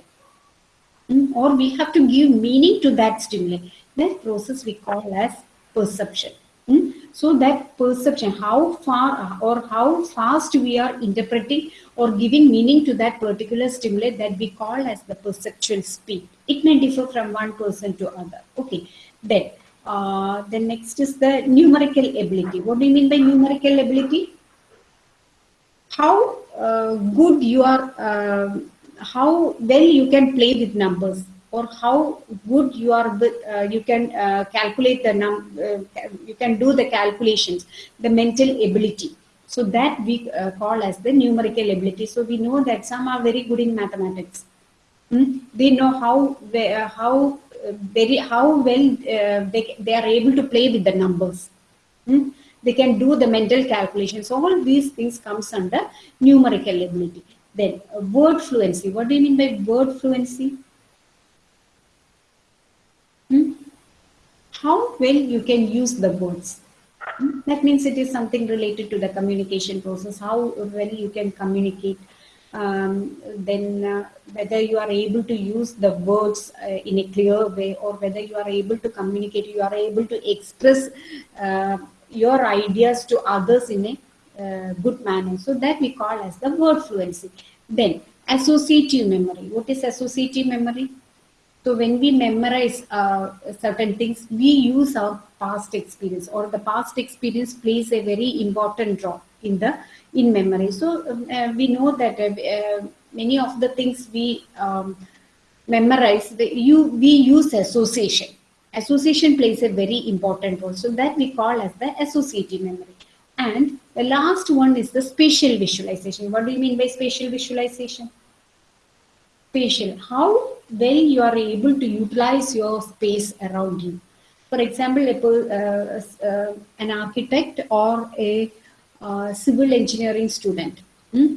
Mm, or we have to give meaning to that stimuli. That process we call as perception. Mm, So that perception, how far or how fast we are interpreting or giving meaning to that particular stimuli that we call as the perceptual speed. It may differ from one person to other. Okay. Then, uh, the next is the numerical ability. What do you mean by numerical ability? how uh, good you are, uh, how well you can play with numbers, or how good you are uh, you can uh, calculate the num, uh, you can do the calculations, the mental ability. So that we uh, call as the numerical ability. So we know that some are very good in mathematics. Hmm? They know how uh, how uh, very how well they, they are able to play with the numbers. Hmm? They can do the mental calculations. So all these things comes under numerical ability. Then word fluency. What do you mean by word fluency? Hmm? How well you can use the words. Hmm? That means it is something related to the communication process. How well you can communicate. Um, then uh, whether you are able to use the words uh, in a clear way or whether you are able to communicate, you are able to express uh, your ideas to others in a uh, good manner. So that we call as the word fluency. Then associative memory. What is associative memory? So when we memorize uh, certain things, we use our past experience or the past experience plays a very important role in the in memory. So um, uh, we know that uh, uh, many of the things we um, memorize, the, you we use association. Association plays a very important role. So that we call as the associative memory. And the last one is the spatial visualization. What do you mean by spatial visualization? Spatial. How well you are able to utilize your space around you. For example, a, uh, uh, an architect or a uh, civil engineering student, hmm,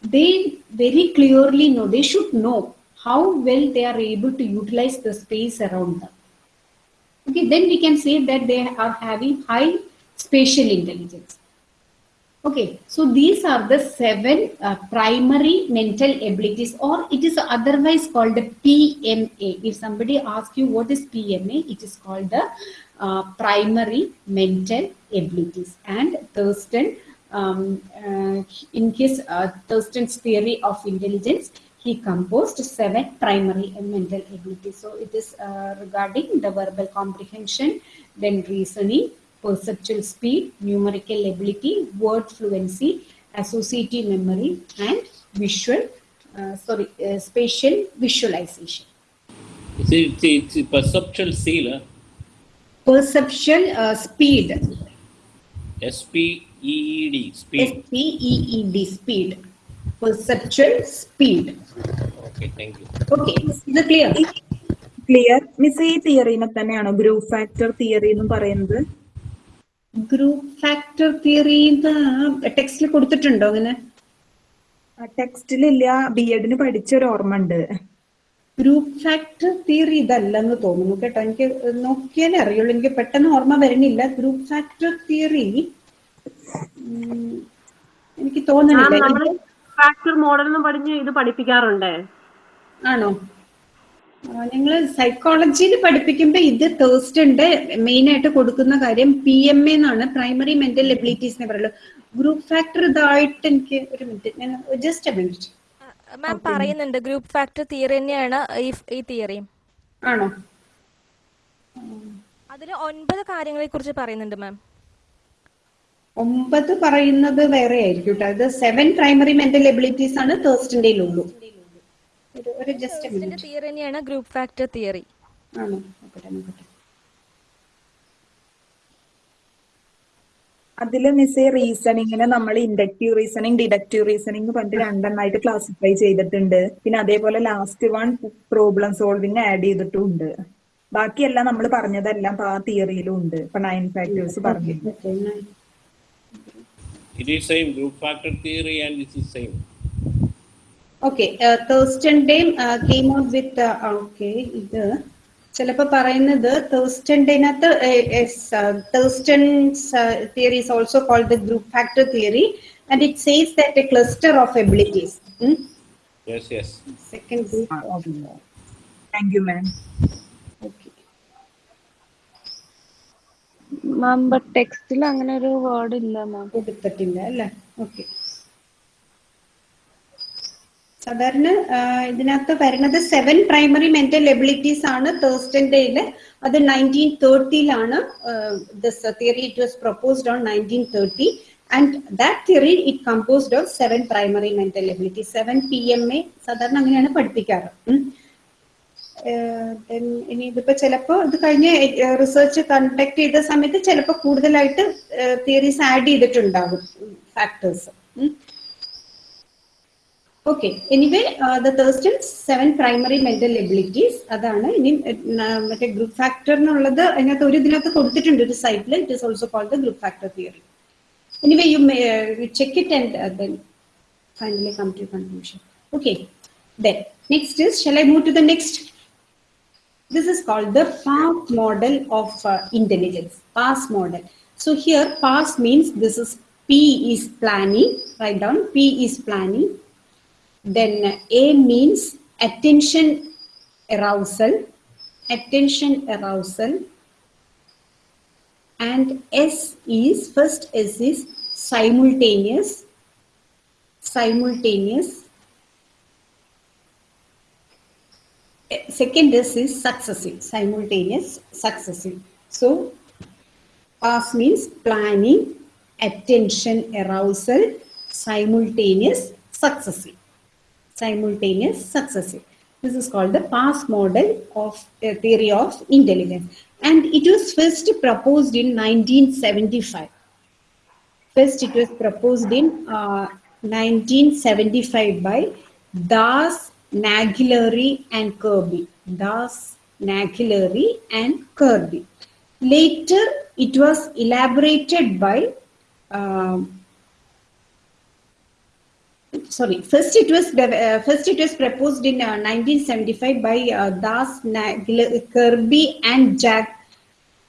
they very clearly know, they should know how well they are able to utilize the space around them. Okay, then we can say that they are having high spatial intelligence. Okay, so these are the seven uh, primary mental abilities, or it is otherwise called the PMA. If somebody asks you what is PMA, it is called the uh, primary mental abilities. And Thurstone, um, uh, in his uh, Thurstone's theory of intelligence, he composed seven primary mental abilities. So it is uh, regarding the verbal comprehension, then reasoning, perceptual speed, numerical ability, word fluency, associative memory, and visual, uh, sorry, uh, spatial visualization. See, it's, it's perceptual seal, huh? Perceptual uh, speed, S P E E D, speed. S. P E E D, speed. Perceptual speed. Okay, thank you. Okay, is it clear? Clear. Miss, ഈ തിയറിനെ തന്നെയാണോ group factor theory nu പറയുന്നത് group factor theory ടെക്സ്റ്റിൽ കൊടുത്തിട്ടുണ്ടോ അങ്ങനെ? ടെക്സ്റ്റിലില്ല B എഡിന് പഠിച്ച ഒരു ഓർമ്മ ഉണ്ട്. ഗ്രൂപ്പ് ഫാക്ടർ തിയറി ഇതല്ലെന്ന് തോന്നുന്നു കേട്ടോ. എനിക്ക് നോക്കിയാലേ അറിയുള്ളൂ. എനിക്ക് പെട്ടെന്ന് ഓർമ്മ വരുന്നില്ല. ഗ്രൂപ്പ് ഫാക്ടർ തിയറി എനിക്ക് തോന്നുന്നില്ല. ഫാക്ടർ മോഡൽ പഠിഞ്ഞ് ഇത് പഠിപ്പിക്കാറുണ്ട്. ആണോ? ഞങ്ങൾ സൈക്കോളജിയിൽ പഠിപ്പിക്കുമ്പോൾ ഇത് തേഴ്സ്റ്റുണ്ട് മെയിൻ ആയിട്ട് കൊടുക്കുന്ന കാര്യം പി എം എ എന്നാണ് പ്രൈമറി മെന്റൽ എബിലിറ്റീസിനെ പറയുള്ളൂ. ഗ്രൂപ്പ് ഫാക്ടർ ഇതായിട്ട് എനിക്ക് ഒരു മിനിറ്റ് ഞാൻ ജസ്റ്റ് മിനിറ്റ് മാം പറയുന്നുണ്ട്. ഗ്രൂപ്പ് ഫാക്ടർ തിയറി തന്നെയാണ് ഈ തിയറി തിയറിയും ആണോ? അതിൽ ഒൻപത് കാര്യങ്ങളെ കുറിച്ച് പറയുന്നുണ്ട് മാം ഒമ്പത് പറയുന്നത് വേറെ ആയിരിക്കും കേട്ടോ അത് സെവൻ പ്രൈമറി മെന്റൽ എബിലിറ്റീസ് ആണ് തേഴ്സ്റ്റിന്റെ ഉള്ളൂ. ഒരു ഒരു ജസ്റ്റ് എ മിനിറ്റ് തിയറി തന്നെയാണ് ഗ്രൂപ്പ് ഫാക്ടർ തിയറി ആണോ? നോക്കട്ടെ നോക്കട്ടെ അതിൽ മിസ് റീസണിങ്ങിന് നമ്മൾ ഇൻഡക്റ്റീവ് റീസണിങ് ഡിഡക്റ്റീവ് റീസണിങ് പറഞ്ഞിട്ട് രണ്ടെണ്ണമായിട്ട് ക്ലാസിഫൈ ചെയ്തിട്ടുണ്ട്. പിന്നെ അതേപോലെ last one problem solving add ചെയ്തിട്ടുണ്ട്. ബാക്കിയെല്ലാം നമ്മൾ പറഞ്ഞതെല്ലാം ആ തിയറിയിലും ഉണ്ട്. ഇപ്പൊ നയൻ ഫാക്ടേഴ്സ് പറഞ്ഞു. It is same group factor theory and this is same. Okay തേഴ്സ്റ്റൻഡേയും came out with okay ഇത് ചിലപ്പോൾ പറയുന്നത് തേഴ്സ്റ്റൻഡേനകത്ത് Thurstone's theory is also called the group factor theory and it says that a cluster of abilities Yes, yes. Second group thank you ma'am ma'am but ടെക്സ്റ്റിൽ അങ്ങനെ ഒരു word ഇല്ല മാം കൊടുത്തിട്ടില്ല അല്ലേ? Okay സാധാരണ ഇതിനകത്ത് വരുന്നത് സെവൻ പ്രൈമറി മെന്റൽ എബിലിറ്റീസ് ആണ് തേഴ്സ്റ്റൻഡേയിൽ അത് nineteen തേർട്ടിയിലാണ് this theory it was proposed on nineteen thirty and that theory it composed of seven primary mental ability seven P M A സാധാരണ അങ്ങനെയാണ് പഠിപ്പിക്കാറ്. ഇനി ഇതിപ്പോ ചിലപ്പോ ഇത് കഴിഞ്ഞ് റിസർച്ച് കണ്ടക്ട് ചെയ്ത സമയത്ത് ചിലപ്പോ കൂടുതലായിട്ട് തിയറീസ് ആഡ് ചെയ്തിട്ടുണ്ടാകും factors Okay, anyway, uh, the Thurstone's seven primary mental abilities are the group factor. It is also called the group factor theory. Anyway, you may you check it and uh, then finally come to a conclusion. Okay, then next is shall I move to the next? This is called the PASS model of uh, intelligence. PASS model. So here, PASS means this is P is planning, write down P is planning. Then A means attention arousal. Attention arousal. And S is first S is simultaneous. Simultaneous. second S is successive simultaneous successive so pass means planning attention arousal simultaneous successive simultaneous successive this is called the pass model of uh, theory of intelligence and it was first proposed in 1975 First, it was proposed in uh, 1975 by Das, Naglieri, and Kirby. Das, Naglieri, and Kirby. Later, it was elaborated by um, sorry. First it was uh, first it was proposed in uh, 1975 by uh, das kirby and jack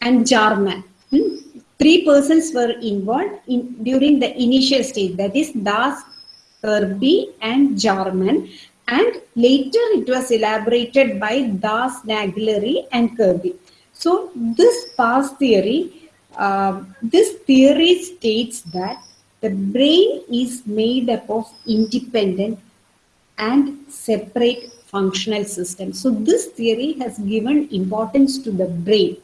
and jarman. Hmm? three persons were involved in during the initial stage. That is das kirby and jarman. And later it was elaborated by das naglieri and kirby. So this PASS theory uh, this theory states that the brain is made up of independent and separate functional systems. So this theory has given importance to the brain.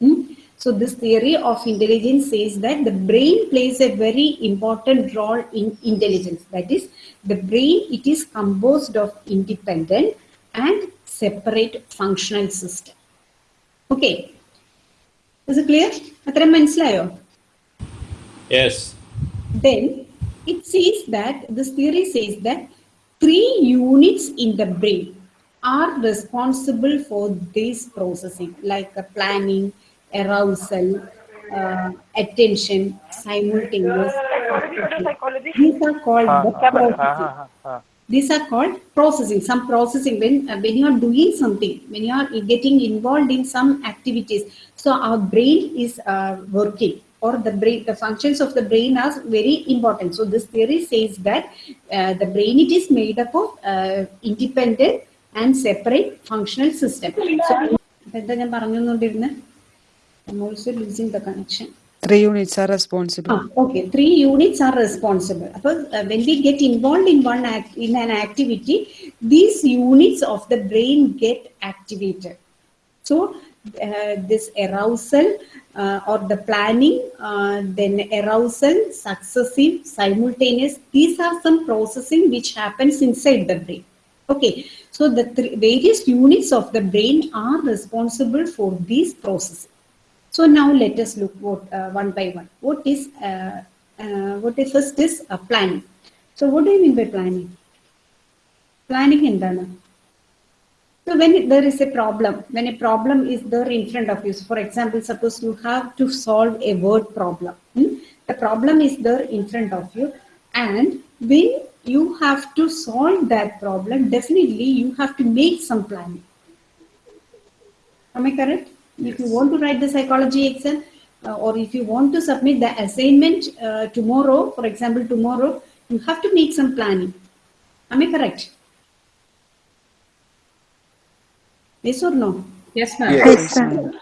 Hmm? So this theory of intelligence says that the brain plays a very important role in intelligence. That is, the brain, it is composed of independent and separate functional system. Okay. Is it clear? അത്രയും മനസ്സിലായോ Yes. then it says that this theory says that three units in the brain are responsible for this processing, like planning, arousal, uh, attention, simultaneous. These are called the processing. These are called processing. Some processing when uh, when you are doing something, when you are getting involved in some activities. So our brain is uh, working, or the brain, the functions of the brain are very important. So this theory says that uh, the brain, it is made up of uh, independent and separate functional system. So, I'm also losing the connection. Three units are responsible. Ah, okay, three units are responsible. Because, uh, when we get involved in one act, in an activity, these units of the brain get activated. So uh, this arousal uh, or the planning, uh, then arousal, successive, simultaneous, these are some processing which happens inside the brain. Okay, so the three, various units of the brain are responsible for these processes. So now let us look what uh, one by one. What is uh, uh, what is first is uh, planning. So what do you mean by planning? Planning എന്താണ്? so when there is a problem, when a problem is there in front of you, so for example, suppose you have to solve a word problem. hmm? The problem is there in front of you, and when you have to solve that problem, definitely you have to make some planning. Am I correct? If you want to write the psychology exam, uh, or if you want to submit the assignment uh, tomorrow, for example, tomorrow, you have to make some planning. Am I correct? Yes or no? Yes, ma'am. Yes.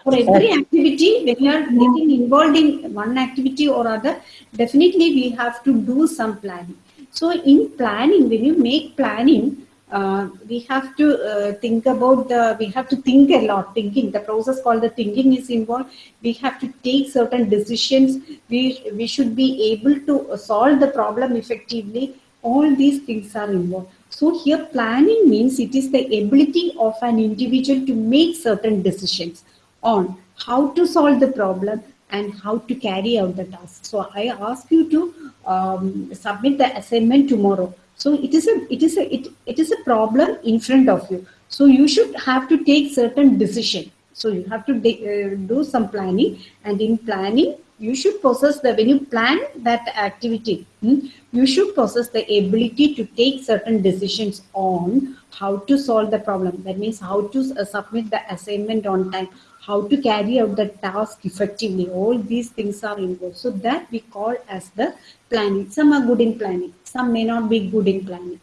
For every activity, when you are getting involved in one activity or other, definitely we have to do some planning. So in planning, when you make planning, uh, we have to uh, think about the, we have to think a lot, thinking, the process called the thinking is involved. We have to take certain decisions. We, we should be able to solve the problem effectively. All these things are involved. So here planning means it is the ability of an individual to make certain decisions on how to solve the problem and how to carry out the task. So I ask you to um, submit the assignment tomorrow. So it is a it is a it, it is a problem in front of you. So you should have to take certain decision. So you have to uh, do some planning, and in planning you should possess the when you plan that activity, hmm, you should possess the ability to take certain decisions on how to solve the problem. That means how to uh, submit the assignment on time, how to carry out the task effectively. All these things are involved. So that we call as the planning. Some are good in planning, some may not be good in planning.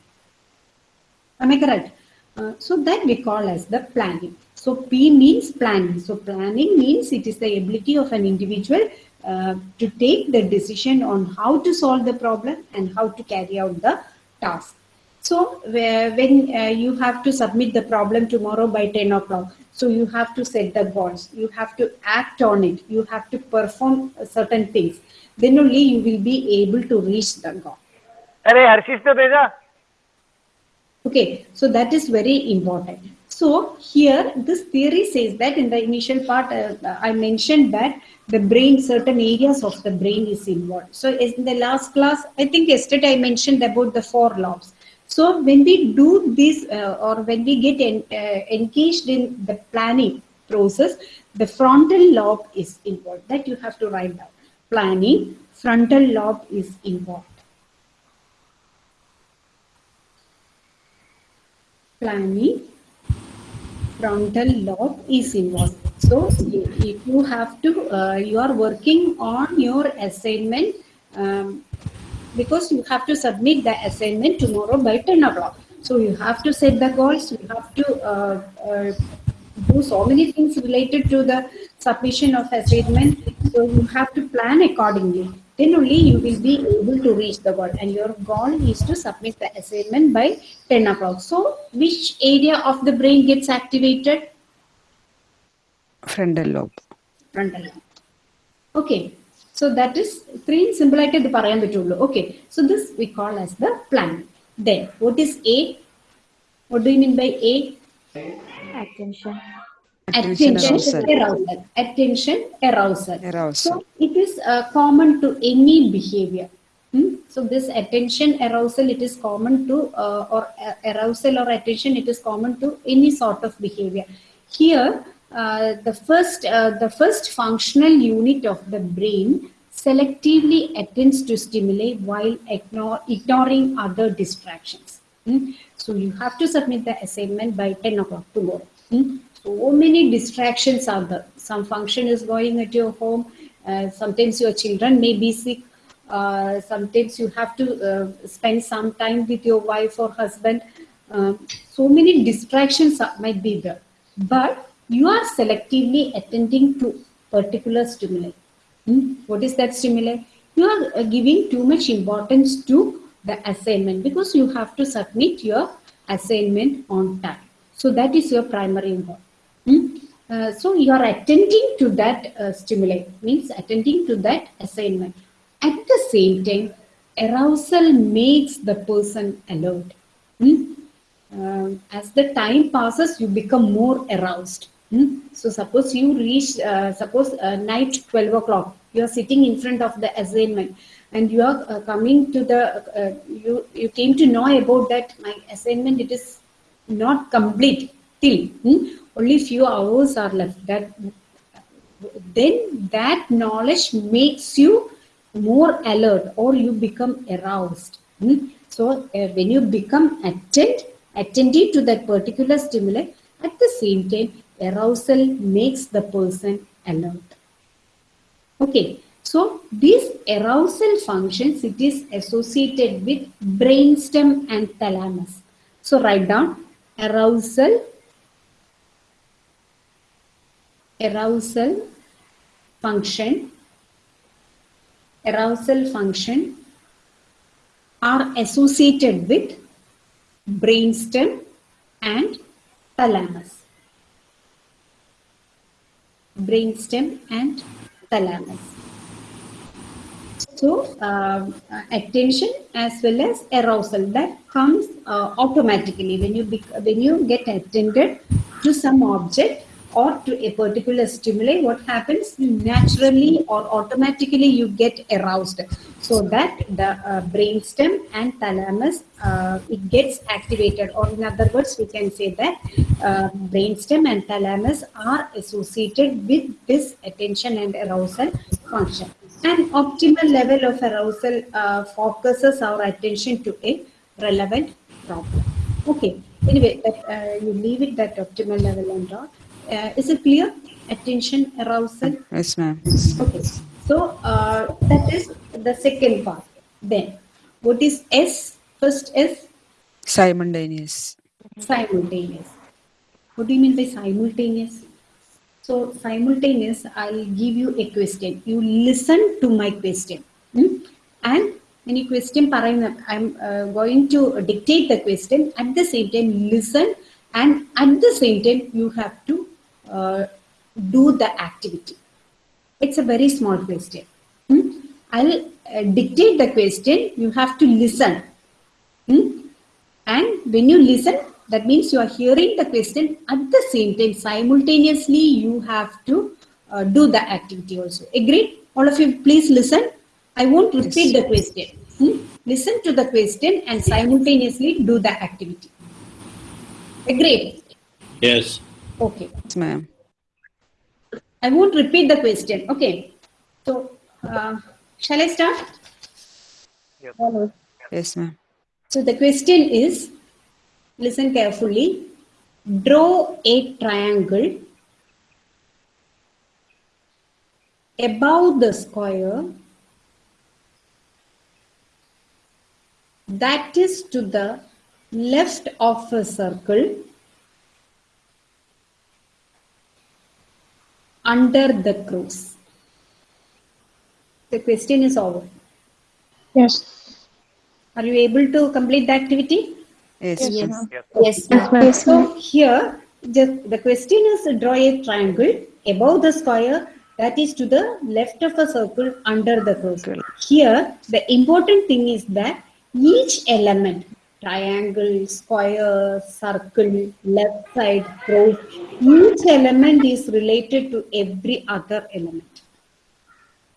Am I correct? Uh, so that we call as the planning. So P means planning. So planning means it is the ability of an individual uh, to take the decision on how to solve the problem and how to carry out the task. So where- when uh, you have to submit the problem tomorrow by 10 o'clock, so you have to set the goals, you have to act on it, you have to perform certain things. Then only you will be able to reach the goal. अरे हर्षिस तो भेजा Okay, so that is very important. So here, this theory says that in the initial part, uh, I mentioned that the brain, certain areas of the brain is involved. So in the last class, I think yesterday I mentioned about the four lobes. So when we do this, uh, or when we get en- uh, engaged in the planning process, the frontal lobe is involved. That you have to write down. Planning, frontal lobe is involved. planning frontal lobe is involved. So if you have to, uh, you are working on your assignment um, because you have to submit the assignment tomorrow by 10 o'clock. So you have to set the goals, you have to uh, uh, do so many things related to the submission of assignment. So you have to plan accordingly. Then only you will be able to reach the goal. And your goal is to submit the assignment by 10 o'clock. So which area of the brain gets activated? Frontal lobe. Frontal lobe. Okay. So that is three simple ആയിട്ട് ഇത് പറയാൻ പറ്റുള്ളൂ. Okay. So this we call as the plan. Then what is A? What do you mean by A? Attention. Attention Attention, arousal. arousal. Attention, arousal. Arousal. So it is uh, common to any behavior. Hmm? So this attention arousal, it is common to, uh, or uh, arousal or attention, it is common to any sort of behavior. Here, uh, the first, uh, the first functional unit of the brain selectively attends to stimuli while ignore, ignoring other distractions. Hmm? So you have to submit the assignment by 10 o'clock tomorrow. Hmm? So many distractions are there. Some function is going at your home. Uh, sometimes your children may be sick. Uh, sometimes you have to uh, spend some time with your wife or husband. Um, so many distractions are, might be there. But you are selectively attending to particular stimuli. Hmm? What is that stimuli? You are uh, giving too much importance to the assignment because you have to submit your assignment on time. So that is your primary goal. Hmm? Uh, so you are attending to that uh, stimuli, means attending to that assignment. At the same time, arousal makes the person alert. Hmm? Um, as the time passes, you become more aroused. Hmm? So suppose you reach, uh, suppose uh, night 12 o'clock, you are sitting in front of the assignment and you are uh, coming to the, uh, you, you came to know about that my assignment, it is not complete till hmm? only few hours are left. That Then that knowledge makes you more alert or you become aroused. Hmm? So uh, when you become attent, attentive to that particular stimuli, at the same time, arousal makes the person alert. Okay, so these arousal functions, it is associated with brainstem and thalamus. So write down arousal, arousal function, arousal function are associated with brainstem and thalamus. Brainstem and thalamus. So uh, attention as well as arousal that comes uh, automatically when you when you get attended to some object or to a particular stimuli. What happens naturally or automatically you get aroused, so that the uh, brainstem and thalamus uh, it gets activated. Or in other words, we can say that uh, brainstem and thalamus are associated with this attention and arousal function. An optimal level of arousal uh, focuses our attention to a relevant problem. Okay. Anyway, uh, you leave it that optimal level and all. Uh, is it clear? Attention, arousal. Yes, ma'am. Okay. So uh, that is the second part. Then, what is S? First S? Simultaneous. Simultaneous. What do you mean by simultaneous? So simultaneous, I'll give you a question. You listen to my question. Hmm? And any you question, I'm uh, going to dictate the question. At the same time, listen. And at the same time, you have to uh, do the activity. It's a very small question. Hmm? I'll uh, dictate the question. You have to listen. Hmm? And when you listen, that means you are hearing the question at the same time. Simultaneously, you have to uh, do the activity also. Agreed? All of you, please listen. I won't repeat the question. Hmm? Listen to the question and simultaneously do the activity. Agreed? Yes. Okay. Yes, ma'am. I won't repeat the question. Okay. So, uh, shall I start? Yes, ma'am. So the question is, listen carefully. Draw a triangle above the square that is to the left of a circle under the cross. The question is over. Yes. Are you able to complete the activity? Yes, Yes. ma'am. Yes. Yes, ma'am. So here, just the question is draw a triangle above the square that is to the left of a circle under the circle. Here, the important thing is that each element, triangle, square, circle, left side, cross, each element is related to every other element.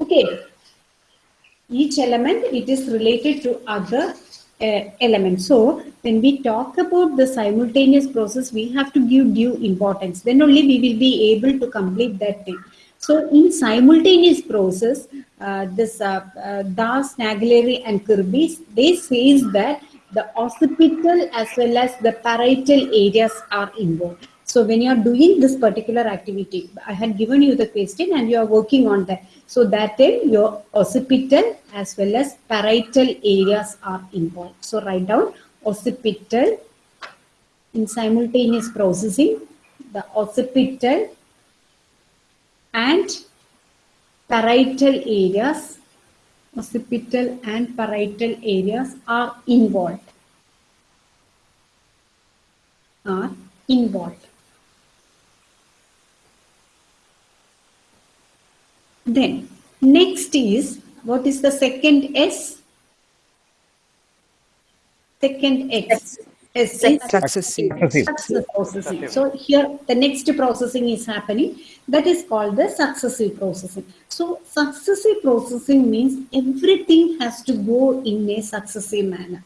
Okay. each element it is related to other uh, elements. So when we talk about the simultaneous process, we have to give due importance. Then only we will be able to complete that thing. So in simultaneous process, uh, this uh, uh, Das, Naglieri and Kirby, they says that the occipital as well as the parietal areas are involved. So when you are doing this particular activity, I had given you the question and you are working on that. So that time your occipital as well as parietal areas are involved. So write down occipital in simultaneous processing, the occipital and parietal areas, occipital and parietal areas are involved. Are involved. Then next is what is the second S? Second X. S is Successive. successive processing. So here the next processing is happening. That is called the successive processing. So successive processing means everything has to go in a successive manner.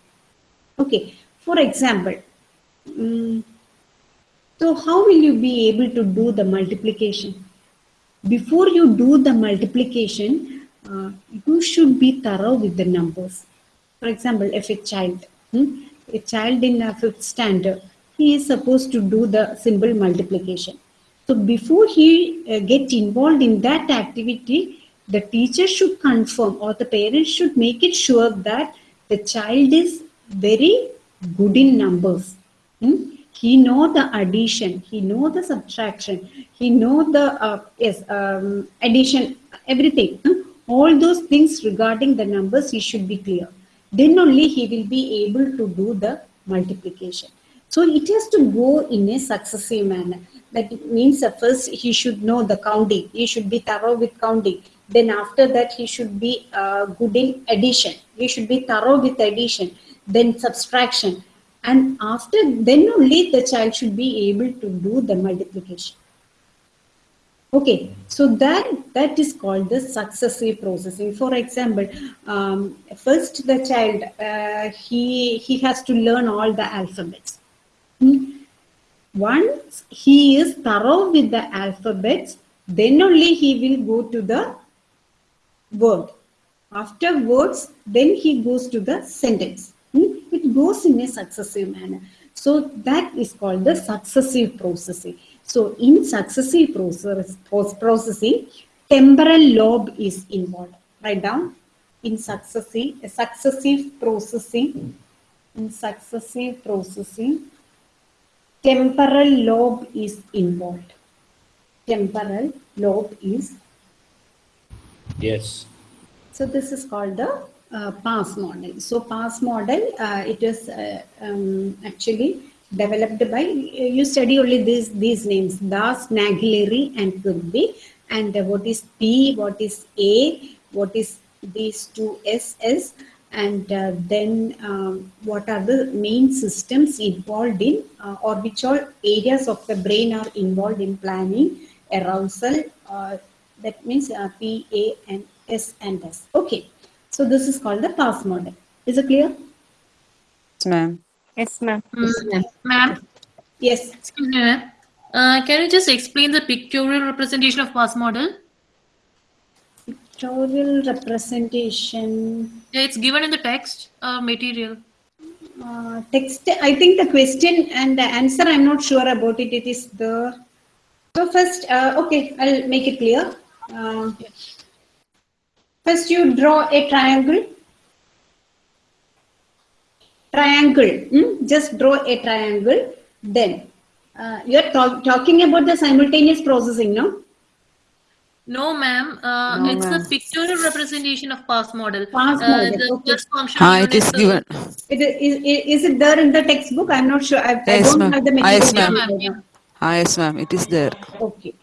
Okay. For example, mm, so how will you be able to do the multiplication? Before you do the multiplication, uh, you should be thorough with the numbers. For example, if a child, hmm, a child in a fifth standard, he is supposed to do the simple multiplication. So before he uh, get involved in that activity, the teacher should confirm or the parents should make it sure that the child is very good in numbers. Hmm? He know the addition, he know the subtraction, he know the uh, yes um, addition, everything. hmm? All those things regarding the numbers, he should be clear. Then only he will be able to do the multiplication. So it has to go in a successive manner. That means at first he should know the counting. He should be thorough with counting. Then after that he should be uh, good in addition. He should be thorough with addition. Then subtraction. And after then only the child should be able to do the multiplication. Okay, so that that is called the successive processing. For example, um, first the child uh, he he has to learn all the alphabets. Hmm? Once he is thorough with the alphabets, then only he will go to the word. Afterwards, then he goes to the sentence. Hmm? It goes in a successive manner. So that is called the successive processing. So in successive process, post processing, temporal lobe is involved. Write down in successive, successive processing, in successive processing, temporal lobe is involved. Temporal lobe is Yes. so this is called the uh, PASS model. So PASS model, uh, it is uh, um, actually developed by, you study only these, these names, Das, Naglieri and Kirby. And uh, what is P, what is A, what is these two SS, and uh, then um, what are the main systems involved in, uh, or which all areas of the brain are involved in planning, arousal, uh, that means uh, P, A, and S and S. Okay. So this is called the PASS model. Is it clear? Yes, ma'am. Yes, ma'am. Ma'am, Yes. excuse me, ma'am. Uh, can you just explain the pictorial representation of PASS model? Pictorial representation. Yeah, it's given in the text uh, material. Uh, text. I think the question and the answer. I'm not sure about it. It is the. So first, uh, okay, I'll make it clear. Uh, first, you draw a triangle. Triangle. hmm? Just draw a triangle. Then uh, you're talk- talking about the simultaneous processing, no? No, ma'am. Uh, No, it's ma'am. the pictorial representation of PASS model. PASS Uh, model, the okay. first function Ah, it unit, uh, given. It is, is, is it there in the textbook? I'm not sure. I, I Yes, don't have the Ah, material. yes, ma'am. me right. Ah, yes, ma'am. It is there. Okay.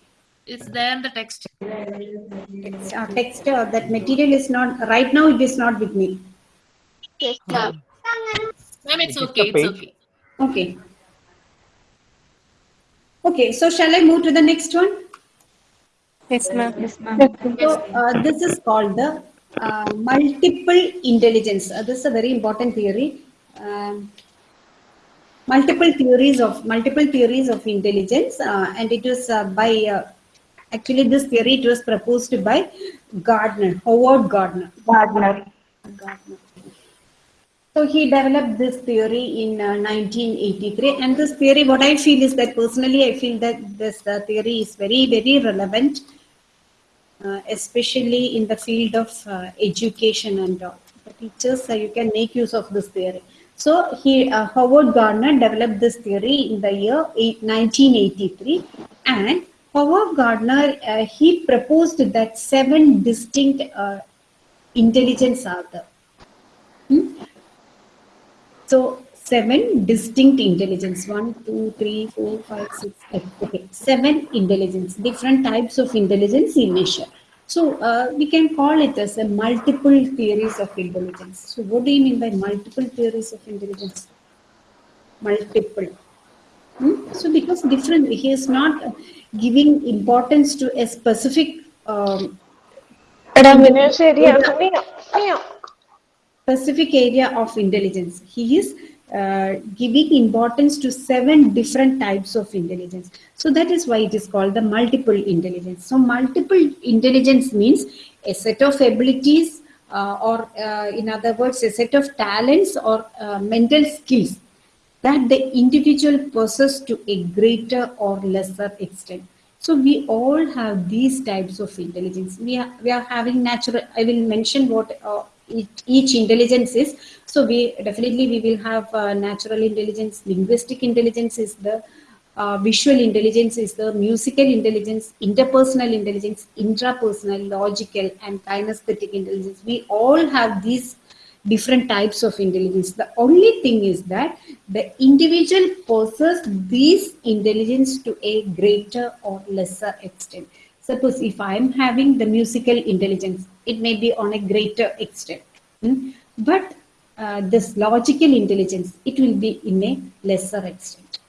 It's there in the text. Text, uh, text uh, that material is not right now. It is not with me. Yes, ma'am. Ma'am, it's Is okay. It's page? okay. Okay. Okay. So shall I move to the next one? Yes, ma'am. Yes, ma'am. So uh, this is called the uh, multiple intelligence. Uh, this is a very important theory. Um, multiple theories of multiple theories of intelligence, uh, and it was uh, by uh, actually this theory it was proposed by Gardner, Howard Gardner. Gardner. Gardner. So he developed this theory in uh, 1983, and this theory, what I feel is that personally, I feel that this uh, theory is very, very relevant, uh, especially in the field of uh, education and all. The teachers, uh, you can make use of this theory. So he, uh, Howard Gardner developed this theory in the year eight- 1983, and Howard Gardner he proposed that seven distinct intelligence are there. Hmm? So seven distinct intelligence. One, two, three, four, five, six, seven. Okay, seven intelligence. Different types of intelligence in measure. So uh, we can call it as a multiple theories of intelligence. So what do you mean by multiple theories of intelligence? Multiple. Hmm? So because different, he is not giving importance to a specific um, specific area of intelligence. He is uh, giving importance to seven different types of intelligence. So that is why it is called the multiple intelligence. So multiple intelligence means a set of abilities, uh, or uh, in other words, a set of talents or uh, mental skills that the individual possess to a greater or lesser extent. So we all have these types of intelligence. We are, we are having natural, I will mention what uh, each, each intelligence is. So we definitely we will have uh, natural intelligence, linguistic intelligence is the uh, visual intelligence is the musical intelligence, interpersonal intelligence, intrapersonal, logical, and kinesthetic intelligence. We all have these different types of intelligence. The only thing is that the individual possesses these intelligence to a greater or lesser extent. Suppose if I am having the musical intelligence, it may be on a greater extent. Hmm? But uh, this logical intelligence, it will be in a lesser extent.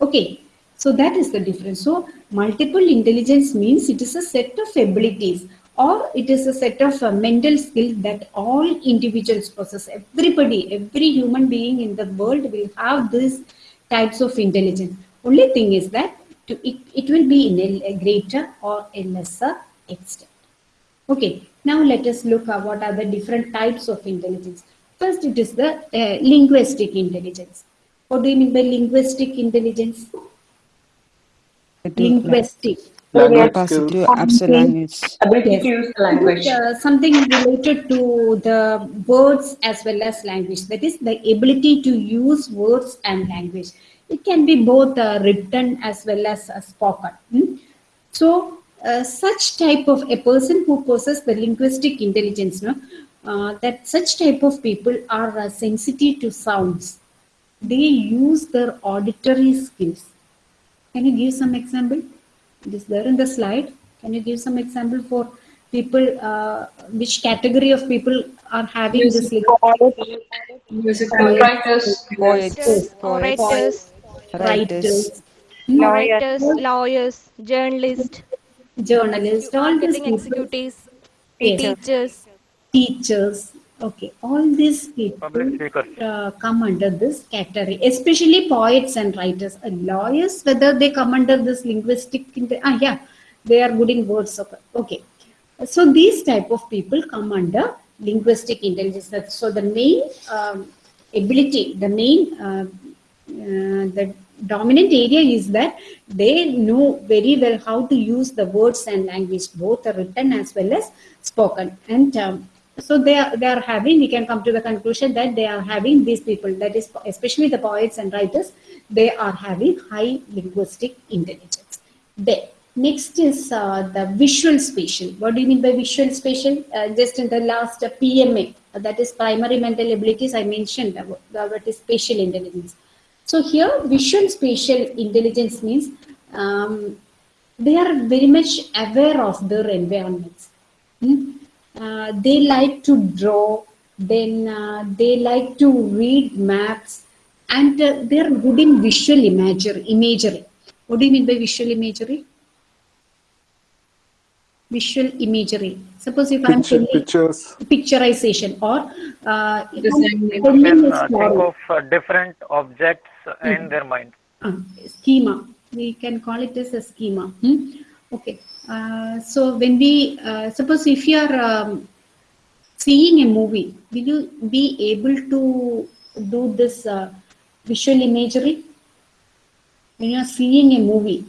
Okay, so that is the difference. So multiple intelligence means it is a set of abilities or it is a set of uh, mental skill that all individuals possess. Everybody, every human being in the world will have these types of intelligence. Only thing is that to, it, it will be in a, a greater or a lesser extent. Okay, now let us look at what are the different types of intelligence. First, it is the uh, linguistic intelligence. What do you mean by linguistic intelligence? Linguistic. Language Capacity to absorb language. Ability to use language. Uh, something related to the words as well as language. That is the ability to use words and language. It can be both uh, written as well as uh, spoken. Hmm? So, uh, such type of a person who possesses the linguistic intelligence, no, uh, that such type of people are uh, sensitive to sounds. They use their auditory skills. Can you give some example? It is there in the slide. Can you give some example for people, uh, which category of people are having this? Musical, musical writers, Poets, Poets, poets, orators, writers, orators, lawyers, journalists, journalists, all these people, executives, Yes. teachers, teachers. Okay, all these people uh, come under this category, especially poets and writers. and lawyers, whether they come under this linguistic, inte- ah, yeah, they are good in words. Okay. okay. So these type of people come under linguistic intelligence. So the main um, ability, the main, uh, uh, the dominant area is that they know very well how to use the words and language, both written as well as spoken. And um, so they are, they are having, we can come to the conclusion that they are having these people, that is especially the poets and writers, they are having high linguistic intelligence. Then next is uh, the visual spatial. What do you mean by visual spatial? Uh, just in the last uh, PMA, that is primary mental abilities, I mentioned uh, what is spatial intelligence. So here visual spatial intelligence means um, they are very much aware of their environments. Hmm? Uh, they like to draw, then uh, they like to read maps, and uh, they are good in visual imagery. imagery. What do you mean by visual imagery? Visual imagery. Suppose if I'm Picture, telling pictures. picturization or uh, if I'm You telling can uh, think of uh, different objects in their mind. uh, schema. We can call it as a schema. hmm? Okay. Uh, so when we uh, suppose if you are um, seeing a movie, will you be able to do this uh, visual imagery? When you are seeing a movie,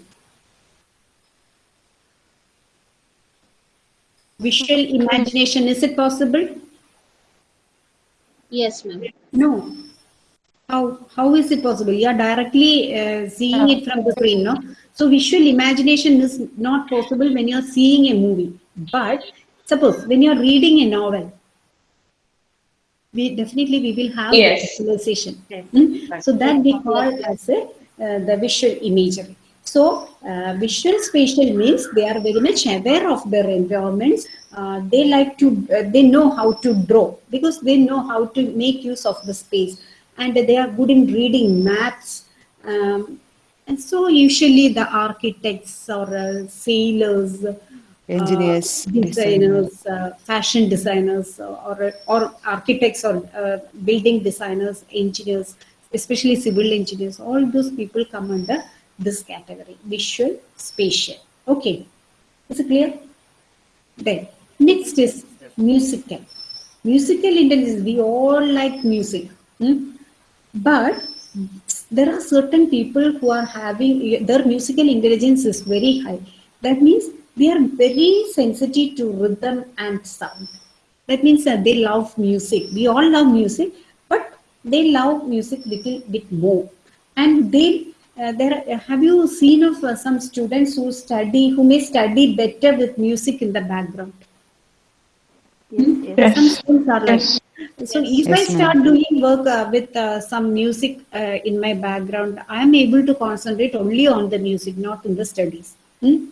visual imagination is it possible? Yes, ma'am. No. How how is it possible? You are directly uh, seeing it from the screen, no? So visual imagination is not possible when you are seeing a movie. But suppose when you are reading a novel, we definitely we will have Yes. visualization. Hmm? So that we call as a, uh, the visual imagery. So uh, visual spatial means they are very much aware of their environments. Uh, they like to, uh, they know how to draw because they know how to make use of the space and they are good in reading maps. Um, and so usually the architects or uh, sailors, uh, Engineers, designers, uh, fashion designers, or or architects, or uh, building designers, engineers, especially civil engineers. All those people come under this category: visual, spatial. Okay, is it clear? Then next is musical. Musical intelligence. We all like music, hmm? but there are certain people who are having their musical intelligence is very high. That means they are very sensitive to rhythm and sound. That means that they love music. We all love music, but they love music little bit more. And they uh, there have you seen of uh, some students who study who may study better with music in the background? Hmm? Yes. Some students are like Yes. so if I Yes, ma'am. start doing work uh, with uh, some music uh, in my background, I am able to concentrate only on the music, not in the studies. Hmm?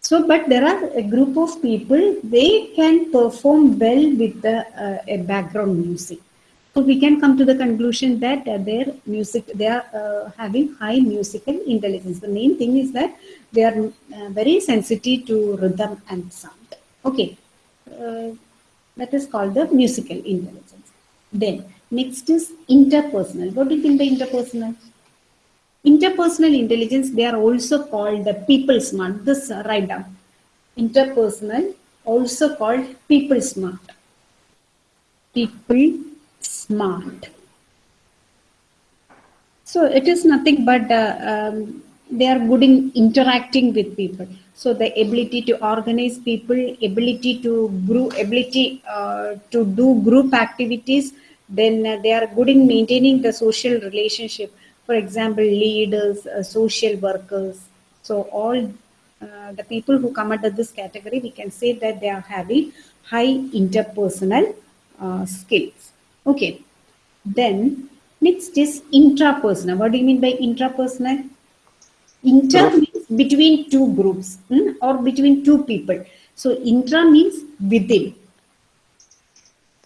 So, but there are a group of people, they can perform well with the uh, a background music. So we can come to the conclusion that uh, their music, they are uh, having high musical intelligence. The main thing is that they are uh, very sensitive to rhythm and sound. Okay. Uh, that is called the musical intelligence. Then next is interpersonal. What do you think the interpersonal? Interpersonal intelligence, they are also called the people smart. This uh, write down. Interpersonal, also called people smart. People smart. So it is nothing but uh, um, they are good in interacting with people. So the ability to organize people, ability to group, ability uh, to do group activities. Then uh, they are good in maintaining the social relationship. For example, leaders, uh, social workers. So all uh, the people who come under this category, we can say that they are having high interpersonal uh, skills. Okay. Then next is intrapersonal. What do you mean by intrapersonal? Inter means between two groups hmm, or between two people. So intra means within.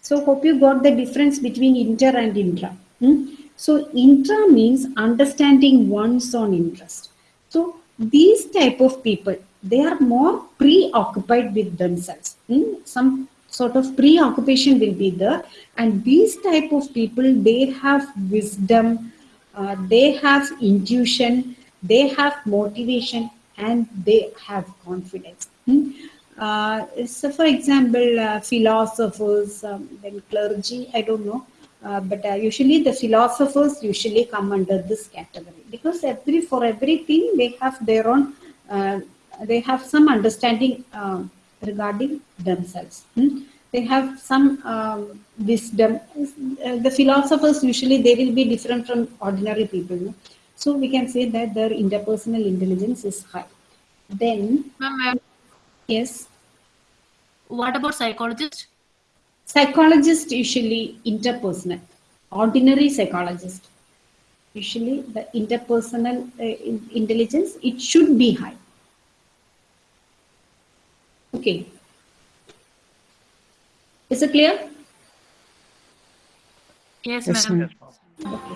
So hope you got the difference between inter and intra. hmm. So intra means understanding one's own interest. So these type of people, they are more preoccupied with themselves. hmm. Some sort of preoccupation will be there. And these type of people they have wisdom uh, they have intuition they have motivation and they have confidence. Hmm? Uh, so for example uh, philosophers um, then clergy i don't know. Uh, but uh, usually the philosophers usually come under this category because every for everything they have their own uh, they have some understanding uh, regarding themselves. hmm? They have some um, wisdom. Uh, the philosophers usually they will be different from ordinary people. no? So we can say that their interpersonal intelligence is high. Then Ma'am, yes, what about psychologists? psychologist usually interpersonal. Ordinary psychologist usually the interpersonal uh, intelligence it should be high. Okay. Is it clear? Yes, Yes, ma'am. ma'am. Okay.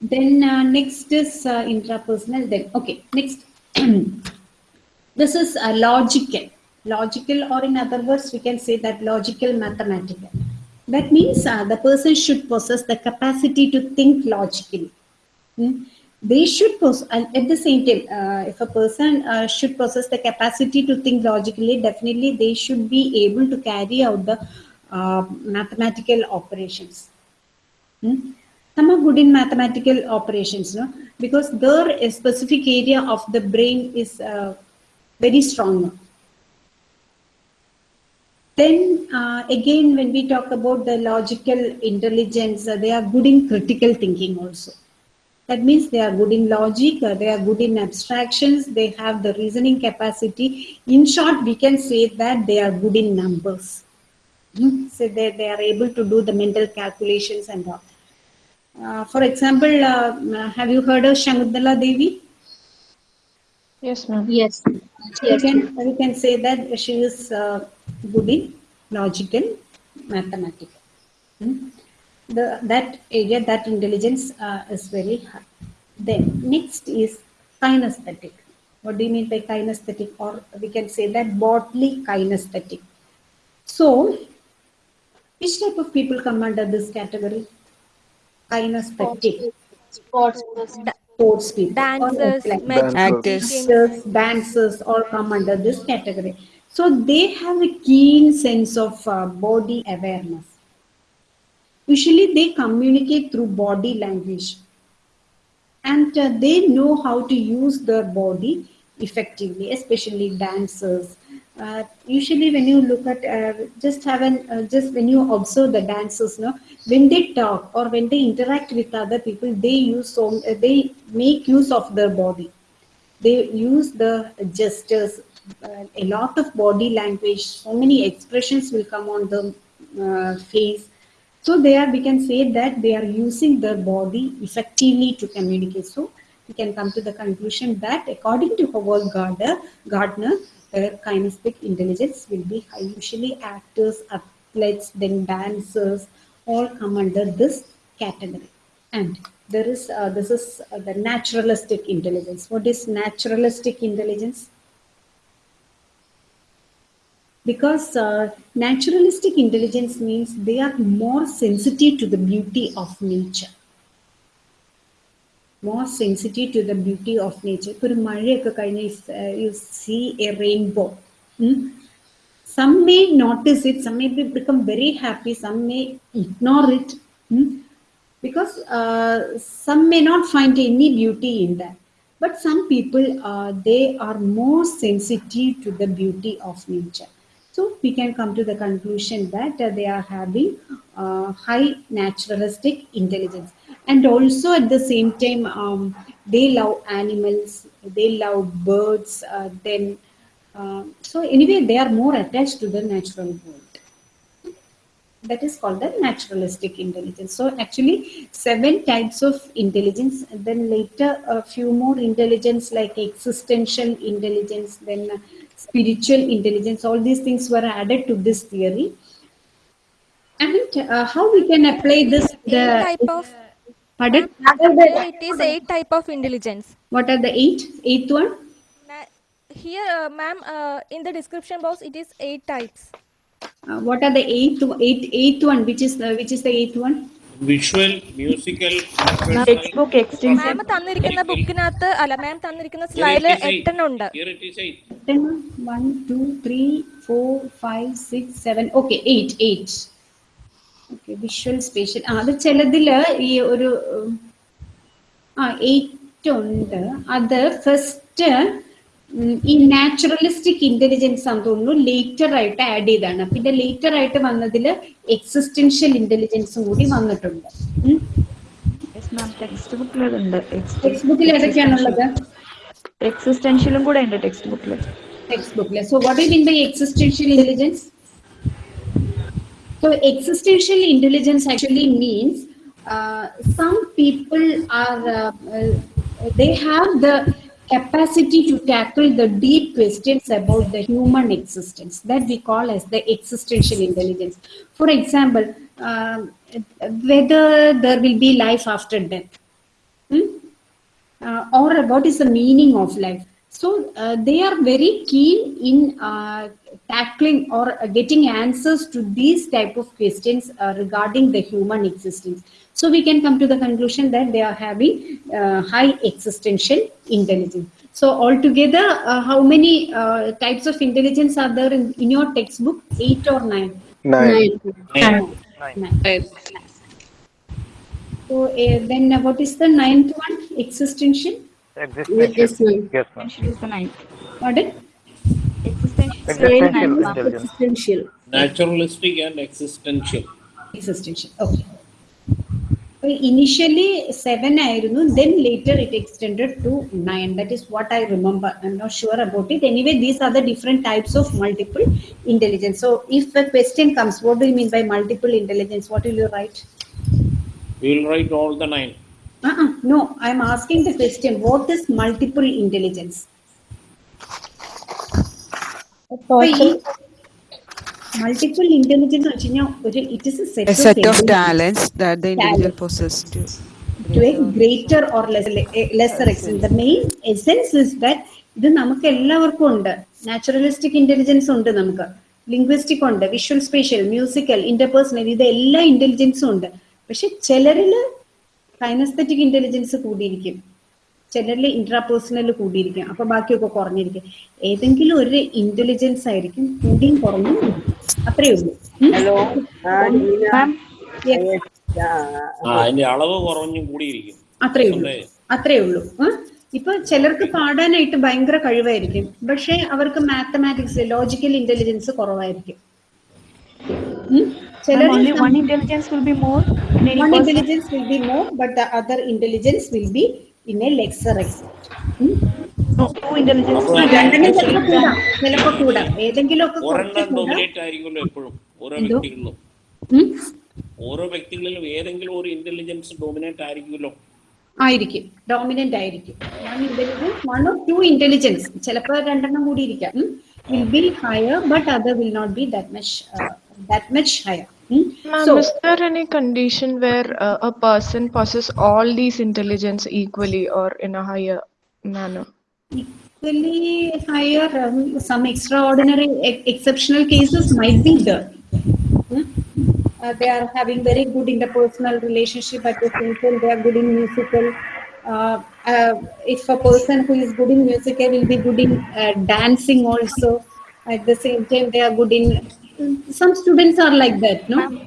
Then uh, next is uh, intrapersonal. Then okay, next. this is uh, logical. logical, or in other words, we can say that logical mathematical. That means uh, the person should possess the capacity to think logically. Hmm? They should possess, and at the same time, uh, if a person uh, should possess the capacity to think logically, definitely they should be able to carry out the uh, mathematical operations. Hmm? Some are good in mathematical operations, no? because their specific area of the brain is uh, very strong. Then uh, again, when we talk about the logical intelligence, uh, they are good in critical thinking also. That means they are good in logic, uh, they are good in abstractions, they have the reasoning capacity. In short, we can say that they are good in numbers. Hmm? So they, they are able to do the mental calculations and all. Uh, for example, uh, have you heard of Shakuntala Devi? Yes, ma'am. Yes. We can, we can say that she is uh, good in logical mathematical. Hmm? The, that area, that intelligence uh, is very high. Then next is kinesthetic. What do you mean by kinesthetic? Or we can say that bodily kinesthetic. So, which type of people come under this category? Kinesthetic. Sports. Sports people. Dancers, like magicians. Actors. actors, dancers all come under this category. So they have a keen sense of uh, body awareness. Usually they communicate through body language. And uh, they know how to use their body effectively, especially dancers. Uh, usually when you look at, uh, just have an, uh, just when you observe the dancers, no, when they talk or when they interact with other people, they use so, they make use of their body. They use the gestures uh, a lot of body language. So many expressions will come on the uh, face so there we can say that they are using their body effectively to communicate. So we can come to the conclusion that according to howard gardner gardner their kinesthetic intelligence will be high. Usually actors athletes then dancers all come under this category. And there is uh, this is uh, the naturalistic intelligence. What is naturalistic intelligence because uh, naturalistic intelligence means they are more sensitive to the beauty of nature more sensitive to the beauty of nature ഇപ്പോൾ ഒരു മഴയൊക്കെ കഴിഞ്ഞ് U see A rainbow some may notice it some may be, become very happy some may ignore it hmm? because uh, some may not find any beauty in that but some people uh, they are more sensitive to the beauty of nature so we can come to the conclusion that uh, they are having uh, high naturalistic intelligence and also at the same time um, they love animals they love birds uh, then uh, so anyway they are more attached to the natural world that is called the naturalistic intelligence. So actually seven types of intelligence, then later a few more intelligence like existential intelligence, then spiritual intelligence, all these things were added to this theory. And uh, how we can apply this? The type of pardon? It is eight type of intelligence. What are the eight? Eighth one? Here, uh, ma'am, uh, in the description box, it is eight types. Uh, what are the eighth, eight, eighth one? Which is the, which is the eighth one? Visual musical text book extension ma'am തന്നിരിക്കുന്ന ബുക്കിനകത്ത് അല്ല ma'am തന്നിരിക്കുന്ന സ്ലൈഡിൽ എട്ടെണ്ണം ഉണ്ട്. One two three four five six seven okay eight eight okay visual spatial ആ അത് ചിലതിൽ ഈ ഒരു ആ എയ്റ്റ് ഉണ്ട്. അത് ഫസ്റ്റ് ഈ നാച്ചുറലിസ്റ്റിക് ഇന്റലിജൻസ് ആണെന്ന് തോന്നുന്നു ലേറ്റർ ആയിട്ട് ആഡ് ചെയ്താണ് പിന്നെ ലേറ്റർ ആയിട്ട് വന്നതിൽ എക്സിസ്റ്റൻഷ്യൽ ഇന്റലിജൻസും കൂടി വന്നിട്ടുണ്ട്. ടെക്സ്റ്റ് ബുക്കിലുണ്ട് ടെക്സ്റ്റ് ബുക്കിൽ ഏതൊക്കെയാണുള്ളത്? എക്സിസ്റ്റൻഷ്യലും കൂടെ ഉണ്ട് ടെക്സ്റ്റ് ബുക്കിൽ ടെക്സ്റ്റ് ബുക്കിൽ so what you mean by existential intelligence so existential intelligence actually means some people are they have the capacity to tackle the deep questions about the human existence that we call as the existential intelligence. For example, um, whether there will be life after death, hmm? uh, or what is the meaning of life. So uh, they are very keen in uh, tackling or uh, getting answers to these type of questions uh, regarding the human existence. So we can come to the conclusion that they are having uh, high existential intelligence. So altogether, uh, how many uh, types of intelligence are there in, in your textbook? Eight or nine? Nine. Nine. Nine. nine. So uh, then uh, what is the ninth one? Existential? Existential. Yes, ma'am. is the ninth. Pardon? Existential intelligence. Existential. Naturalistic and existential. Existential. Okay So initially seven ആയിരുന്നു then later it extended to nine. That is what I remember. I'm not sure about it. Anyway, these are the different types of multiple intelligence. So if a question comes, what do you mean by multiple intelligence? What will you write? We will write all the nine. Uh-uh. No, I'm asking the question. What is multiple intelligence? അപ്പൊ Multiple intelligence വെച്ച് കഴിഞ്ഞാൽ ഒരു it is a set of talents that the individual possess to to a greater or lesser extent the main essence is that ഇത് നമുക്ക് എല്ലാവർക്കും ഉണ്ട്. Naturalistic intelligence ഉണ്ട് നമുക്ക്. ലിംഗ്വിസ്റ്റിക് ഉണ്ട് വിഷ്വൽ സ്പേഷ്യൽ മ്യൂസിക്കൽ ഇന്റർപേഴ്സണൽ ഇത് എല്ലാ ഇന്റലിജൻസും ഉണ്ട്. പക്ഷെ ചിലരിൽ കൈനസ്തറ്റിക് ഇന്റലിജൻസ് കൂടിയിരിക്കും. ചിലരിൽ ഇൻട്രാപേഴ്സണൽ കൂടിയിരിക്കും. അപ്പൊ ബാക്കിയൊക്കെ കുറഞ്ഞിരിക്കും. ഏതെങ്കിലും ഒരു ഇന്റലിജൻസ് ആയിരിക്കും കൂടിയും കുറഞ്ഞും അത്രേ ഉള്ളൂ. ഇപ്പൊ ചിലർക്ക് പാടാനായിട്ട് ഭയങ്കര കഴിവായിരിക്കും. പക്ഷെ അവർക്ക് മാത്തമാറ്റിക്സ് ലോജിക്കൽ ഇന്റലിജൻസ് കുറവായിരിക്കും. Intelligence intelligence but other in a lesser ചിലപ്പോ കൂടാം. ഏതെങ്കിലും കൂടാം. ആയിരിക്കുമല്ലോ എപ്പോഴും. ഓരോ? വ്യക്തികളിലും? ഓരോ വ്യക്തികളിലും ഏതെങ്കിലും ഒരു ഇന്റലിജൻസ് ഡോമിനേറ്റ് ആയിരിക്കുമല്ലോ. ആയിരിക്കും. ഡോമിനന്റ് ആയിരിക്കും. One intelligence one or two intelligence ചിലപ്പോൾ രണ്ടെണ്ണം കൂടി ഇരിക്കാം. Will be higher but other will not be that much that much higher Ma'am, is there any condition where uh, a person possesses all these intelligence equally or in a higher manner? equally higher, um, some extraordinary, exceptional cases might be there. Hmm? Uh, they are having very good interpersonal relationship at the same time, they are good in musical. Uh, uh, if a person who is good in music, they will be good in uh, dancing also. At the same time, they are good in, some students are like that, no?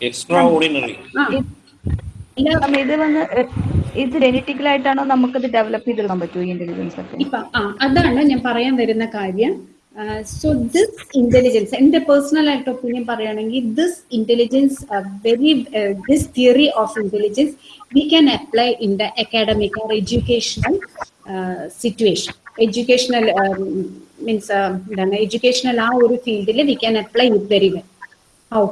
Extraordinary. Ah. ഇത് വന്ന് ഇത് genetical ആയിട്ടാണോ നമുക്കത് develop ചെയ്തെടുക്കാൻ പറ്റുമോ intelligence ഒക്കെ? ഇപ്പൊ അതാണ് ഞാൻ പറയാൻ വരുന്ന കാര്യം. സോ ദിസ് ഇന്റലിജൻസ് എന്റെ പേഴ്സണൽ ആയിട്ട് ഒപ്പീനിയൻ പറയുകയാണെങ്കിൽ this intelligence very this theory of intelligence we can apply in the academic or educational situation educational means എന്താണ് എഡ്യൂക്കേഷണൽ ആ ഒരു ഫീൽഡിൽ we can apply it very well how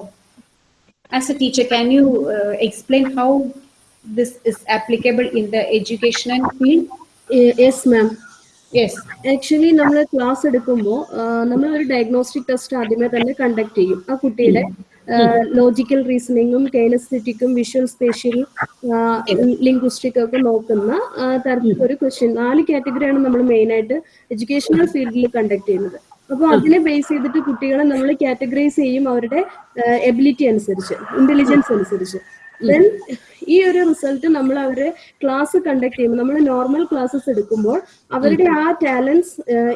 as a teacher can you uh, explain how this is applicable in the educational field? Yes ma'am. Yes. Actually നമ്മൾ class എടുക്കുമ്പോൾ നമ്മൾ ഒരു diagnostic test ആദ്യമേ തന്നെ കണ്ടക്ട് ചെയ്യും. ആ കുട്ടിയുടെ ലോജിക്കൽ റീസണിങ്ങും കൈനസ്തെറ്റിക്കും വിഷ്വൽ സ്പേഷ്യൽ ലിംഗ്വിസ്റ്റിക് ഒക്കെ നോക്കുന്ന തരത്തിൽ തരത്തിലൊരു ക്വസ്റ്റ്യൻ നാല് കാറ്റഗറിയാണ് നമ്മൾ മെയിൻ ആയിട്ട് എഡ്യൂക്കേഷണൽ ഫീൽഡിൽ കണ്ടക്ട് ചെയ്യുന്നത്. അപ്പോൾ അതിനെ ബേസ് ചെയ്തിട്ട് കുട്ടികളെ നമ്മൾ കാറ്റഗറൈസ് ചെയ്യും അവരുടെ എബിലിറ്റി അനുസരിച്ച് ഇന്റലിജൻസ് അനുസരിച്ച്. ദെൻ ഈ ഒരു റിസൾട്ട് നമ്മൾ അവരെ ക്ലാസ് കണ്ടക്ട് ചെയ്യുമ്പോൾ നമ്മൾ നോർമൽ ക്ലാസ്സസ് എടുക്കുമ്പോൾ അവരുടെ ആ ടാലൻസ്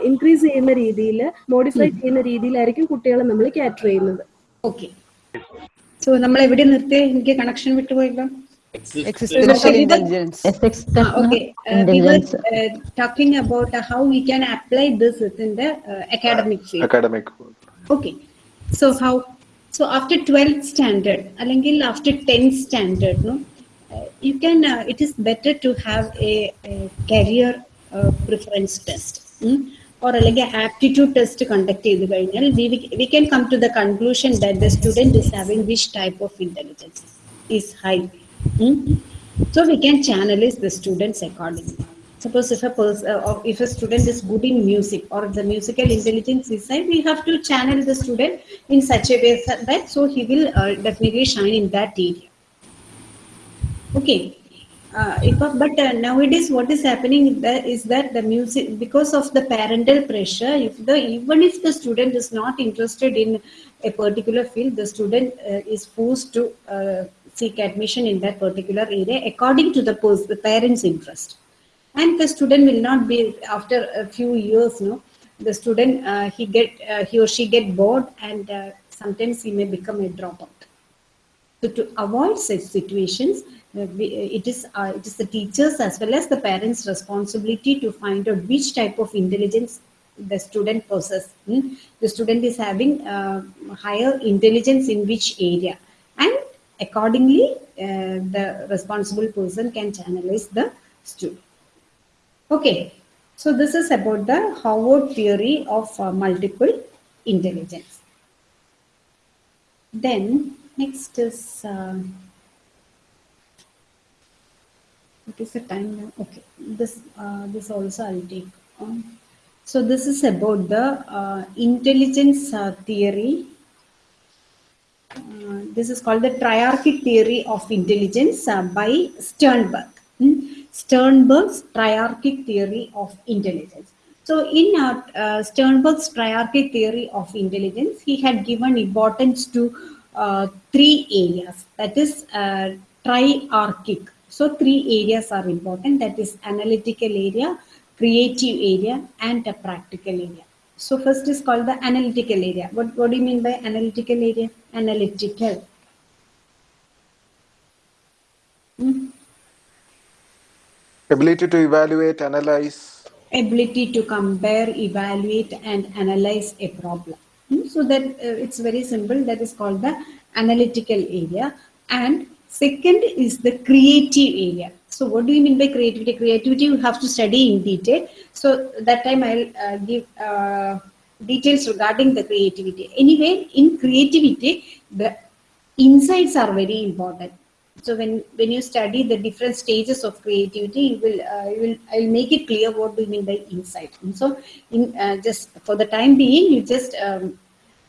ഇൻക്രീസ് ചെയ്യുന്ന രീതിയിൽ മോഡിഫൈ ചെയ്യുന്ന രീതിയിലായിരിക്കും കുട്ടികളെ നമ്മൾ കാറ്റർ ചെയ്യുന്നത്. ഓക്കെ സോ നമ്മൾ എവിടെ നിർത്തി? എനിക്ക് കണക്ഷൻ വിട്ടുപോയല്ലോ. existential intelligence. Ah, okay. Uh, we were uh, talking about uh, how we can apply this within the uh, academic field. academic Okay. So how? So after 12th standard, അല്ലെങ്കിൽ after 10th standard, no, uh, you can. Uh, it is better to have a, a career uh, preference test. Hmm? Or അല്ലെങ്കിൽ aptitude test conduct ചെയ്ത് കഴിഞ്ഞാൽ we, we can come to the conclusion that the student is having which type of intelligence is high. Hmm? So we can channelize the students accordingly. Suppose if a person, uh, or if a student is good in music or the musical intelligence is high, we have to channel the student in such a way that so he will uh, definitely shine in that area. Okay. uh, but uh, nowadays what is happening is that the music because of the parental pressure if the even if the student is not interested in a particular field the student uh, is forced to uh, seek admission in that particular area according to the, parents interest and the student will not be after a few years no the student uh, he get uh, he or she get bored and uh, sometimes he may become a dropout so to avoid such situations, uh, uh, it is uh, it is the teachers as well as the parents' responsibility to find out which type of intelligence the student possesses. Hmm? The student is having uh, higher intelligence in which area, and accordingly, uh, the responsible person can channelize the student. Okay, so this is about the Howard theory of uh, multiple intelligence. Then next is uh, what is the time now? Okay, this uh, this also I'll take. Um, so this is about the uh, intelligence uh, theory. Uh, this is called the triarchic theory of intelligence uh, by Sternberg. Hmm? Sternberg's triarchic theory of intelligence. So, in uh, uh, Sternberg's triarchic theory of intelligence, he had given importance to uh, three areas. That is triarchic. So, three areas are important. That is analytical area, creative area, and a practical area. So, first is called the analytical area. What, what do you mean by analytical area? Analytical. Hmm? Ability to evaluate, analyze, ability to compare, evaluate, and analyze a problem. Hmm, So that uh, it's very simple. That is called the analytical area. And second is the creative area. So what do you mean by creativity? Creativity you have to study in detail. So that time I'll uh, give uh, details regarding the creativity. Anyway, in creativity, the insights are very important so when when you study the different stages of creativity you will uh, you will i will make it clear what do you mean by insight and so in uh, just for the time being you just um,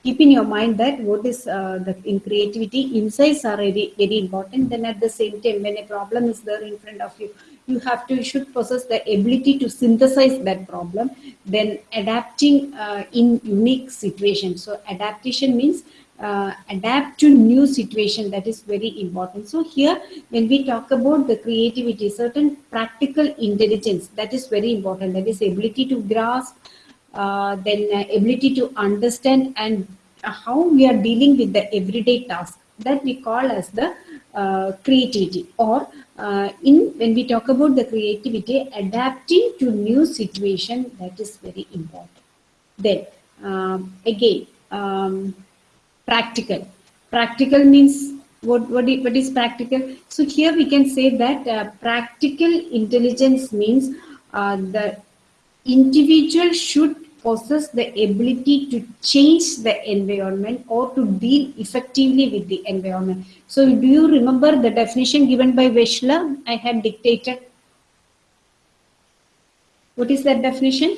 keep in your mind that what is uh, the in creativity insights are very very important. Then at the same time when a problem is there in front of you you have to you should possess the ability to synthesize that problem. Then adapting uh, in unique situations so adaptation means uh, adapt to new situation. That is very important. So here when we talk about the creativity certain practical intelligence that is very important. That is ability to grasp uh, then uh, ability to understand and how we are dealing with the everyday task that we call as the uh, creativity or uh, in when we talk about the creativity adapting to new situation that is very important. Then um, again um, practical. Practical means what what is, what is practical? So here we can say that uh, practical intelligence means uh, the individual should possess the ability to change the environment or to deal effectively with the environment. So do you remember the definition given by Wechsler I had dictated. What is that definition?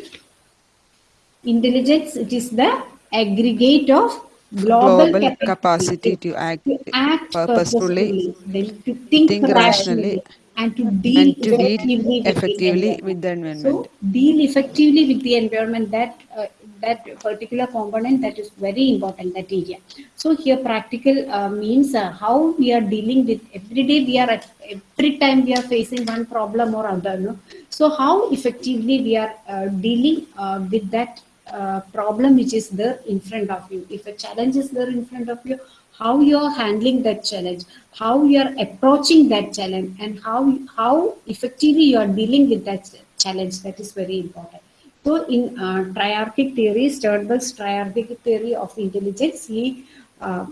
Intelligence it is the aggregate of global, Global capacity, capacity to act to act purposefully, purposefully, to think, think rationally, rationally, and to deal and to deal effectively, with, effectively the with the environment. environment. So, deal effectively with the environment. That uh, that particular component that is very important. That area. So here, practical uh, means uh, how we are dealing with every day. We are at every time we are facing one problem or other. No? So how effectively we are uh, dealing uh, with that uh, problem which is there in front of you. If a challenge is there in front of you, how you are handling that challenge, how you are approaching that challenge, and how how effectively you are dealing with that challenge. That is very important. So in uh, triarchic theory, Sternberg's triarchic theory of intelligence, he uh,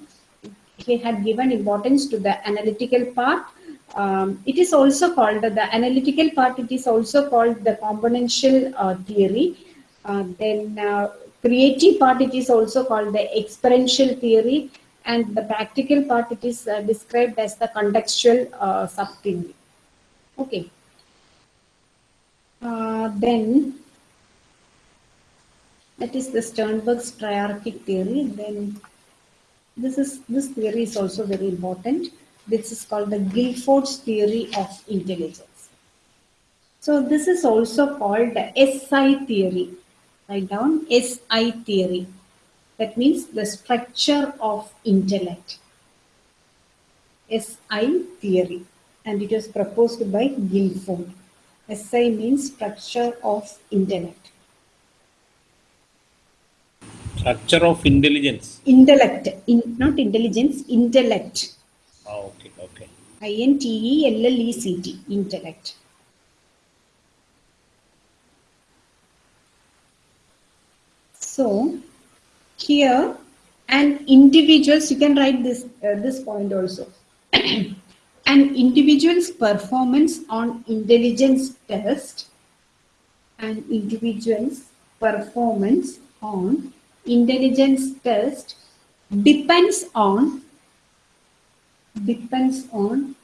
he had given importance to the analytical part. Um, it is also called the analytical part. It is also called the componential uh, theory. Uh, then uh, creative part. It is also called the experiential theory, and the practical part. It is uh, described as the contextual uh, subtheory. Okay. Uh, then that is the Sternberg's triarchic theory. Then this is this theory is also very important. This is called the Guilford's theory of intelligence. So this is also called the SI theory. Write down SI theory. That means the structure of intellect. SI theory. And it was proposed by Guilford. SI means structure of intellect. Structure of intelligence. Intellect, in, not intelligence, intellect. Oh, okay, okay. I N T E L L E C T, intellect. So here and individuals, you can write this uh, this point also. an individual's performance on intelligence test an individual's performance on intelligence test depends on depends on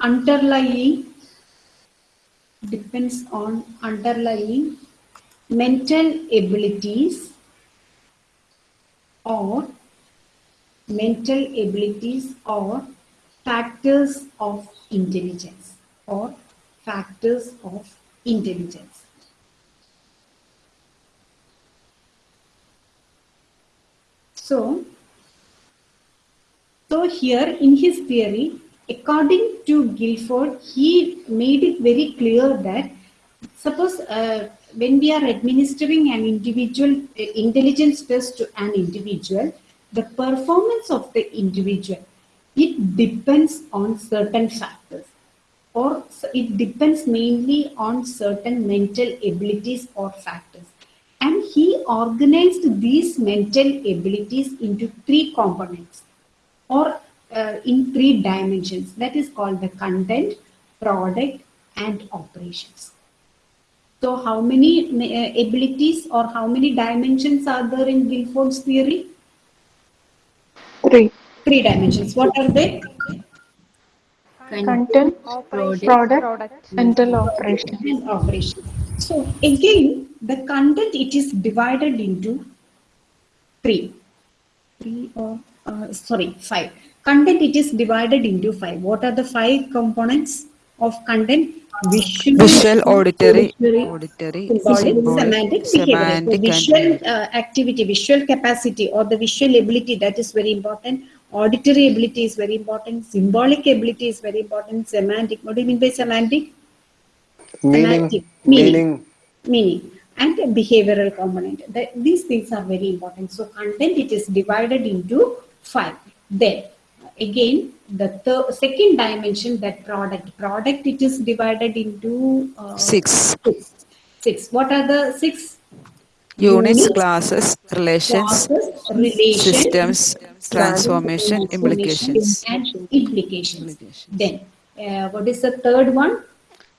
underlying depends on underlying mental abilities or mental abilities or factors of intelligence or factors of intelligence. So, so here in his theory, according to Guilford, he made it very clear that suppose uh, when we are administering an individual uh, intelligence test to an individual, the performance of the individual, it depends on certain factors or it depends mainly on certain mental abilities or factors. And he organized these mental abilities into three components or uh, in three dimensions. That is called the content, product, and operations. So how many uh, abilities or how many dimensions are there in Guilford's theory? Three. Three dimensions. What are they? Content, product, mental operation. And operation. So again, the content it is divided into three. Three or uh, sorry, five. Content it is divided into five. What are the five components of content? Visual, Visual, auditory, auditory, symbolic, symbolic, semantic, behavioral. So visual uh, activity, visual capacity, or the visual ability that is very important. Auditory ability is very important. Symbolic ability is very important. Semantic. What do you mean by semantic? Meaning, Semantic. Meaning. meaning, Meaning. And behavioral component. That, these things are very important. So content it is divided into five. Then again the third, second dimension that product. Product it is divided into uh, Six. six. Six. What are the six? Units, Units, classes, relations, classes relation systems, transformation, implications, and implications. Then uh, what is the third one?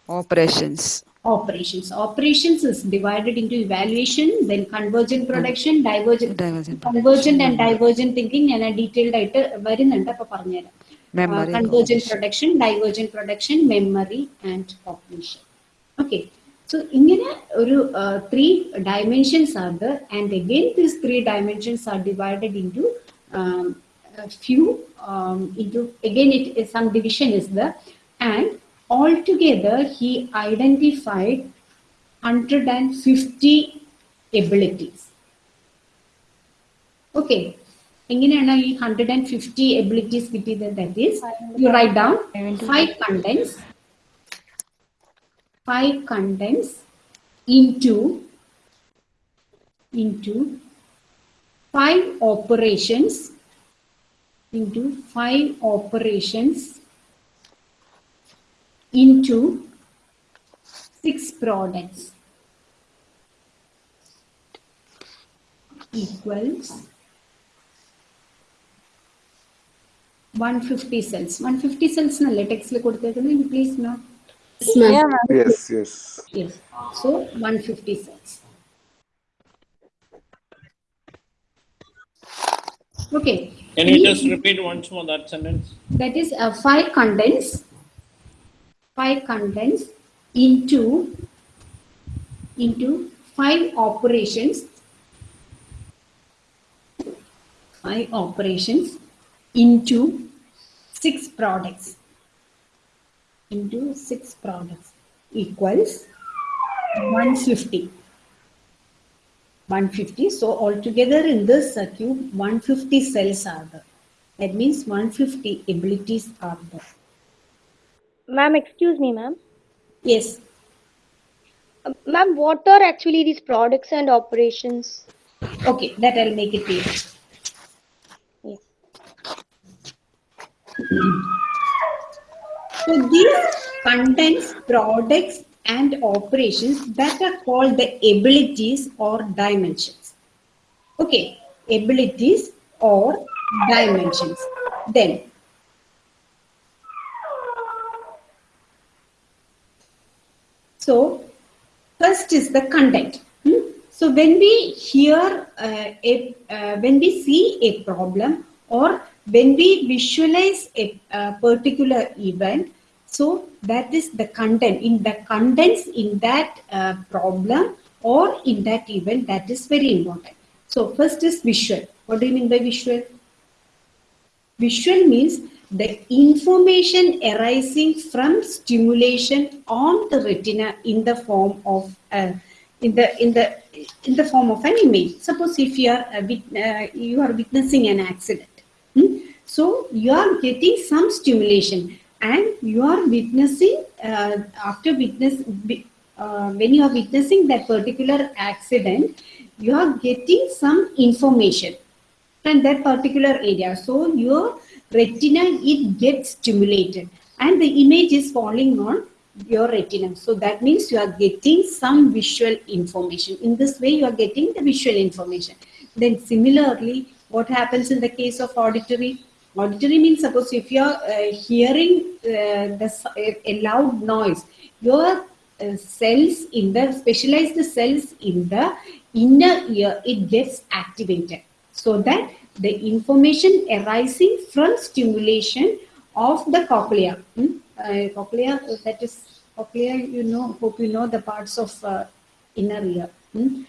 Operations. operations. Operations is divided into evaluation, then convergent production, divergent, divergent, convergent and divergent thinking. ഞാൻ detailed ആയിട്ട് വരുന്നുണ്ട് അപ്പൊ പറഞ്ഞുതരാം convergent production divergent production memory and cognition okay so ഇങ്ങനെ ഒരു three dimensions ഉണ്ട് and again these three dimensions are divided into few into again it some division is the and altogether he identified 150 abilities okay എങ്ങനെയാണ് ഈ hundred and fifty abilities കിട്ടിയത് that is U write down five contents five contents into into five operations into five operations into six products equals 150 cells. 150 cells na latex le koduthiddare please no. yes, yes. Yes. So 150 cells. Okay. Can you just repeat once more that sentence? That is a uh, five condense 5 contents into, into 5 operations, 5 operations into 6 products, into 6 products equals 150. 150. So altogether in this circuit, 150 cells are there. That means 150 abilities are there. Ma'am, excuse me, ma'am. Yes. Uh, ma'am, what are actually these products and operations? Okay, that I'll make it clear. Yes. So these contains products and operations that are called the abilities or dimensions. Okay, abilities or dimensions. Then So first is the content. Hmm? So when we hear uh, a, uh, when we see a problem or when we visualize a, a particular event, so that is the content. In the contents in that uh, problem or in that event, that is very important. So first is visual. What do you mean by visual? Visual means the information arising from stimulation on the retina in the form of uh, in the in the in the form of an image. Suppose if you are uh, uh, you are witnessing an accident, hmm? so you are getting some stimulation and you are witnessing uh, after witness uh, when you are witnessing that particular accident, you are getting some information from that particular area. So your retina it gets stimulated and the image is falling on your retina. So that means you are getting some visual information. In this way, you are getting the visual information. Then similarly, what happens in the case of auditory? Auditory means suppose if you are uh, hearing uh, the, a loud noise, your uh, cells in the specialized cells in the inner ear, it gets activated so that the information arising from stimulation of the cochlea. hmm? Uh, cochlea, uh, that is cochlea, you know, hope you know the parts of uh, inner ear. hmm?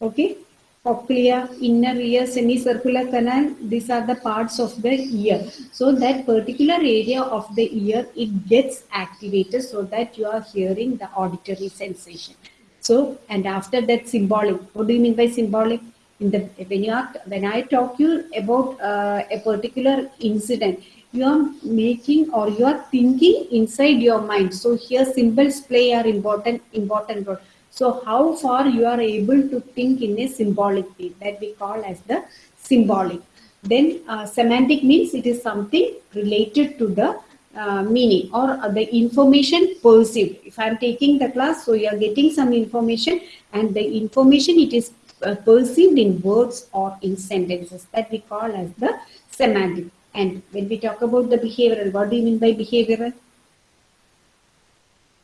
Okay, cochlea, inner ear, semicircular canal, these are the parts of the ear. So that particular area of the ear, it gets activated so that you are hearing the auditory sensation. So, and after that symbolic, what do you mean by symbolic? In the, when you are, when I talk you about uh, a particular incident, you are making or you are thinking inside your mind. So here symbols play are important, important role. So how far you are able to think in a symbolic way that we call as the symbolic. Then uh, semantic means it is something related to the uh, meaning or uh, the information perceived. If I'm taking the class, so you are getting some information and the information it is perceived in words or in sentences that we call as the semantic. And when we talk about the behavioral, what do you mean by behavioral?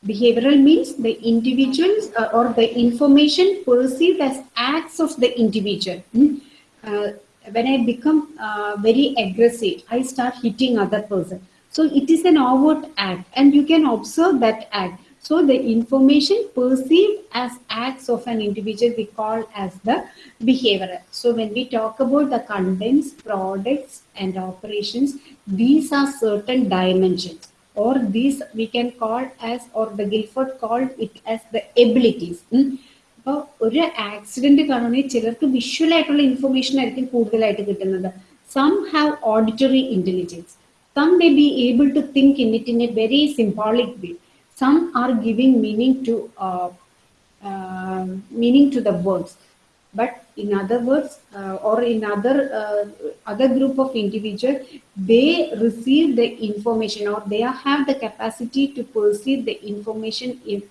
Behavioral means the individuals uh, or the information perceived as acts of the individual. Hmm? Uh, when I become uh, very aggressive, I start hitting other person. So it is an overt act and you can observe that act. So the information perceived as acts of an individual we call as the behavior. So when we talk about the contents, products and operations, these are certain dimensions or these we can call as or the Guilford called it as the abilities. അപ്പോൾ ഒരു accident കാണുകയാണെങ്കിൽ ചിലർക്ക് visual ആയിട്ടുള്ള information ആയിരിക്കും കൂടുതലായിട്ട് കിട്ടുന്നത് some have auditory intelligence some may be able to think in it in a very symbolic way some are giving meaning to uh, uh, meaning to the words. But in other words uh, or in other uh, other group of individuals, they receive the information or they have the capacity to perceive the information if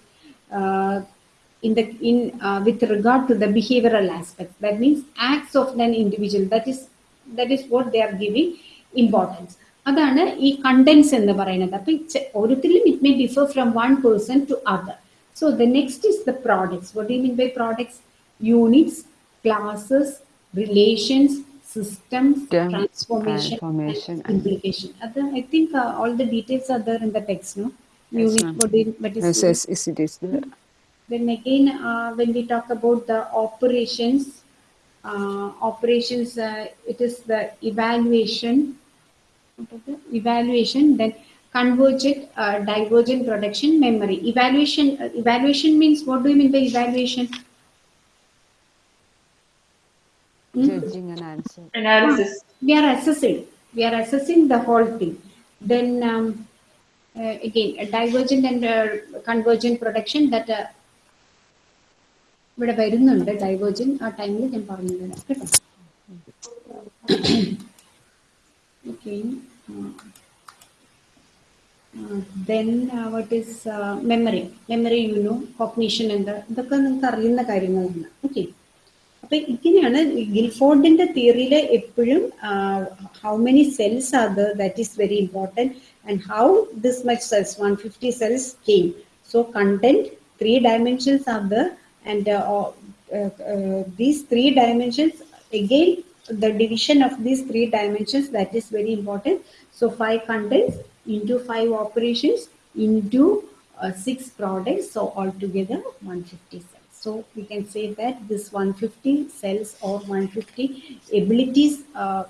uh, in the in uh, with regard to the behavioral aspect that means acts of an individual. That is that is what they are giving importance. അതാണ് ഈ contents എന്ന് പറയുന്നത് അപ്പൊ ഓരോരുത്തരിലും it may differ from one person to other so the next is the products what you mean by products units classes relations systems, Term, transformation, transformation and and- implication. Other, I think uh, all the details are there in the text, no? Yes, Unit, ma'am. what, is- what is Yes, yes, yes, it is there. then again, uh, when we talk about the operations, uh, operations, uh, it is the evaluation, evaluation, then convergent, uh, divergent production, memory. Evaluation, uh, evaluation means, what do you mean by evaluation? Judging an answer. Analysis. We are assessing, we are assessing the whole thing. Then um, uh, again, a divergent and uh, convergent production that uh, ഇവിടെ വരുന്നുണ്ട് divergent ആ ടൈമിൽ ഞാൻ പറഞ്ഞു തരാം കേട്ടോ okay Then what is memory memory you know cognition എന്താ? ഇതൊക്കെ നിങ്ങൾക്ക് അറിയുന്ന കാര്യങ്ങളാണ്. ഓക്കെ അപ്പൊ ഇങ്ങനെയാണ് ഗിൽഫോർഡിന്റെ തിയറിയിൽ എപ്പോഴും how many cells are that is very important and how this much cells one fifty cells came so content three dimensions are the and these three dimensions again the division of these three dimensions that is very important. So five contents into five operations into uh, six products so altogether 150 cells. So we can say that this 150 cells or 150 abilities uh,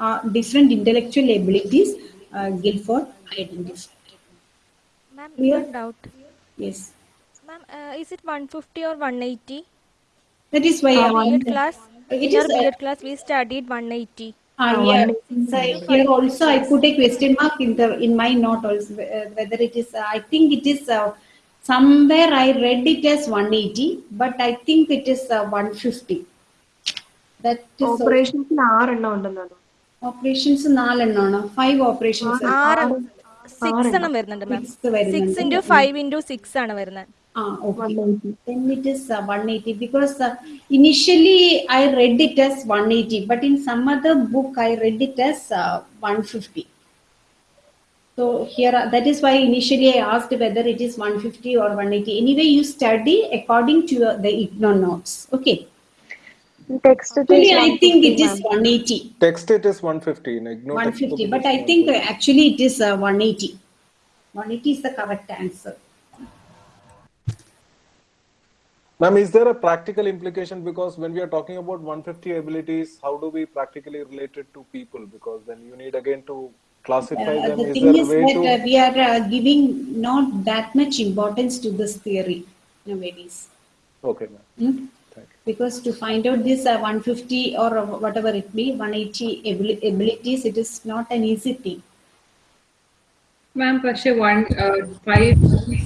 are different intellectual abilities uh, Guilford identified Ma'am, one doubt. yes. Ma'am, uh, is it 150 or 180? that is why I B.Ed class, It in our is, uh, class, we studied 180. Ah, yeah. So here also I put a question mark in the in my note also uh, whether it is. Uh, I think it is uh, somewhere I read it as 180, but I think it is uh, 150. That is operations in r and on operations നാലെണ്ണമാണോ five operations operations six എണ്ണം വരുന്നുണ്ട് ma'am six into five into six ആണ് വരുന്നത് Ah, okay. Then it is uh, 180 because uh, initially I read it as 180, but in some other book I read it as uh, 150. So here, uh, that is why initially I asked whether it is 150 or 180. Anyway, you study according to uh, the IGNOU notes. Okay. Text it Actually, is I think it 150, is ma'am. 180. Text it is 150. In IGNOU 150, but I think uh, actually it is uh, 180. 180 is the correct answer. Ma'am, is there a practical implication? Because when we are talking about 150 abilities, how do we practically relate it to people? Because then you need again to classify Uh, them. the Is thing there a is way that to? uh, we are uh, giving not that much importance to this theory nowadays. Okay, ma'am. Hmm? Because to find out this uh, 150 or whatever it be, 180 abili- abilities, it is not an easy thing. മാം പക്ഷെ one five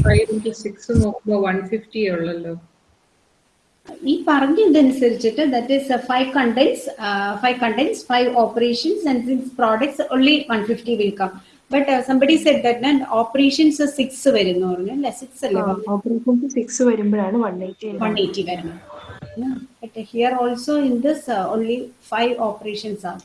five into six നോക്കുമ്പോൾ one fifty ഉള്ളല്ലോ ഈ പറഞ്ഞതനുസരിച്ചിട്ട് that is five contents five contents five operations and six products only one fifty will come but somebody set that operations six വരുന്നു പറഞ്ഞു അല്ലെ? Six അല്ലേ? Operations six വരുമ്പോഴാണ് one eighty one eighty വരുന്നത്. But here also in this only five operations ആണ്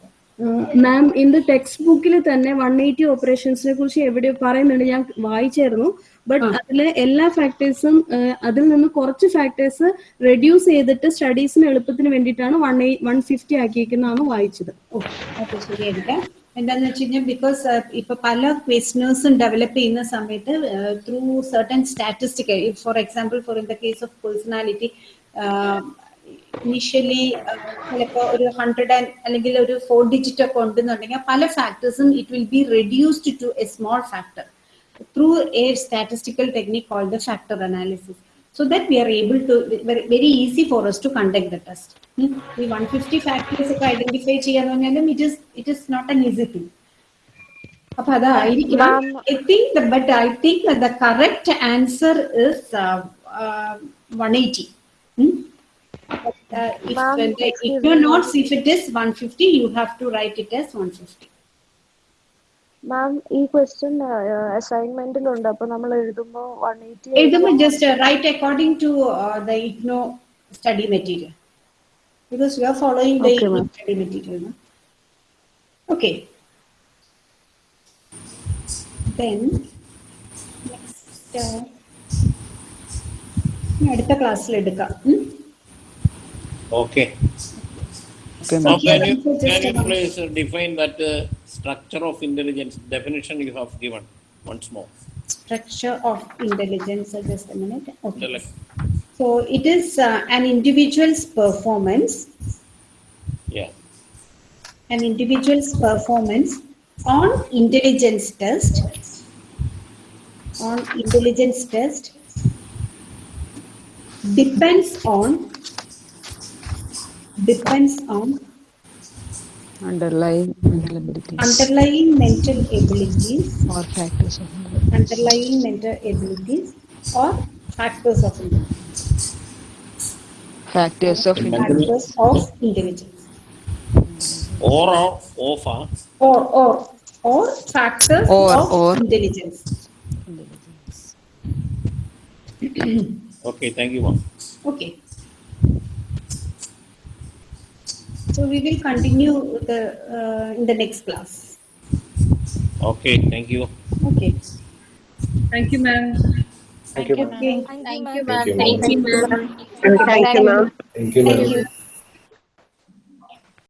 ma'am in the text ബുക്കിൽ തന്നെ one eighty ഓപ്പറേഷൻസിനെ കുറിച്ച് എവിടെയോ പറയുന്നുണ്ട്. ഞാൻ വായിച്ചായിരുന്നു. ബട്ട് അതിലെ എല്ലാ ഫാക്ടേഴ്സും അതിൽ നിന്ന് കുറച്ച് ഫാക്ടേഴ്സ് റെഡ്യൂസ് ചെയ്തിട്ട് സ്റ്റഡീസിന് എളുപ്പത്തിന് വേണ്ടിയിട്ടാണ് വൺ വൺ ഫിഫ്റ്റി ആക്കിയിരിക്കുന്നതാണ് വായിച്ചത്. ഓക്കെ ശരിയായിരിക്കാം എന്താന്ന് വെച്ച് കഴിഞ്ഞാൽ ബിക്കോസ് ഇപ്പൊ പല ക്വസ്റ്റിനേഴ്സും ഡെവലപ്പ് ചെയ്യുന്ന സമയത്ത് through certain statistic for example for in the case of personality initially ചിലപ്പോൾ ഒരു ഹൺഡ്രഡ് ആൻഡ് അല്ലെങ്കിൽ ഒരു ഫോർ ഡിജിറ്റ് ഒക്കെ ഉണ്ടെന്നുണ്ടെങ്കിൽ പല ഫാക്ടേഴ്സും it will be reduced to a small factor through A statistical technique called the factor analysis so that we are able to very, very easy for us to conduct the test Hmm? ഈ 150 factors ഒക്കെ identify ചെയ്യാന്ന് പറഞ്ഞാലും it is it is not an easy thing അപ്പൊ അതായിരിക്കണം I think but I think the correct answer is one eighty if Ma'am, uh, the excuse IGNO me, notes if it is 150 you have to മാം ഈ question അസൈൻമെന്റിലുണ്ട് അപ്പൊ നമ്മൾ എഴുതുമ്പോൾ one eighty എഴുതുമ്പോൾ just uh, write according to uh, the IGNO study material because you are following the Okay, IGNO ma'am. study material. No? Okay. Then next uh, ഇനി അടുത്ത ക്ലാസ്സിൽ എടുക്കാം ഉം? Okay. Okay, Now, ma'am. can you, Just can you a moment. please uh, define that uh, structure of intelligence definition you have given once more? Structure of intelligence. uh, Just a minute. Okay. So it is uh, an individual's performance Yeah. an individual's performance on intelligence test on intelligence test depends on depends on underlying mental abilities. Underlying mental abilities. Or factors of underlying mental abilities or factors of intelligence. Factors of factors of intelligence. Or or of or. Or or factors Or- of or. intelligence. Okay, thank you, ma'am. okay so we will continue the uh, in the next class Okay, thank you. okay Thank you, ma'am. Thank you, ma'am. Thank you, Thank you, ma'am. ma'am. thank you ma'am Thank you, ma'am. Thank you, ma'am. you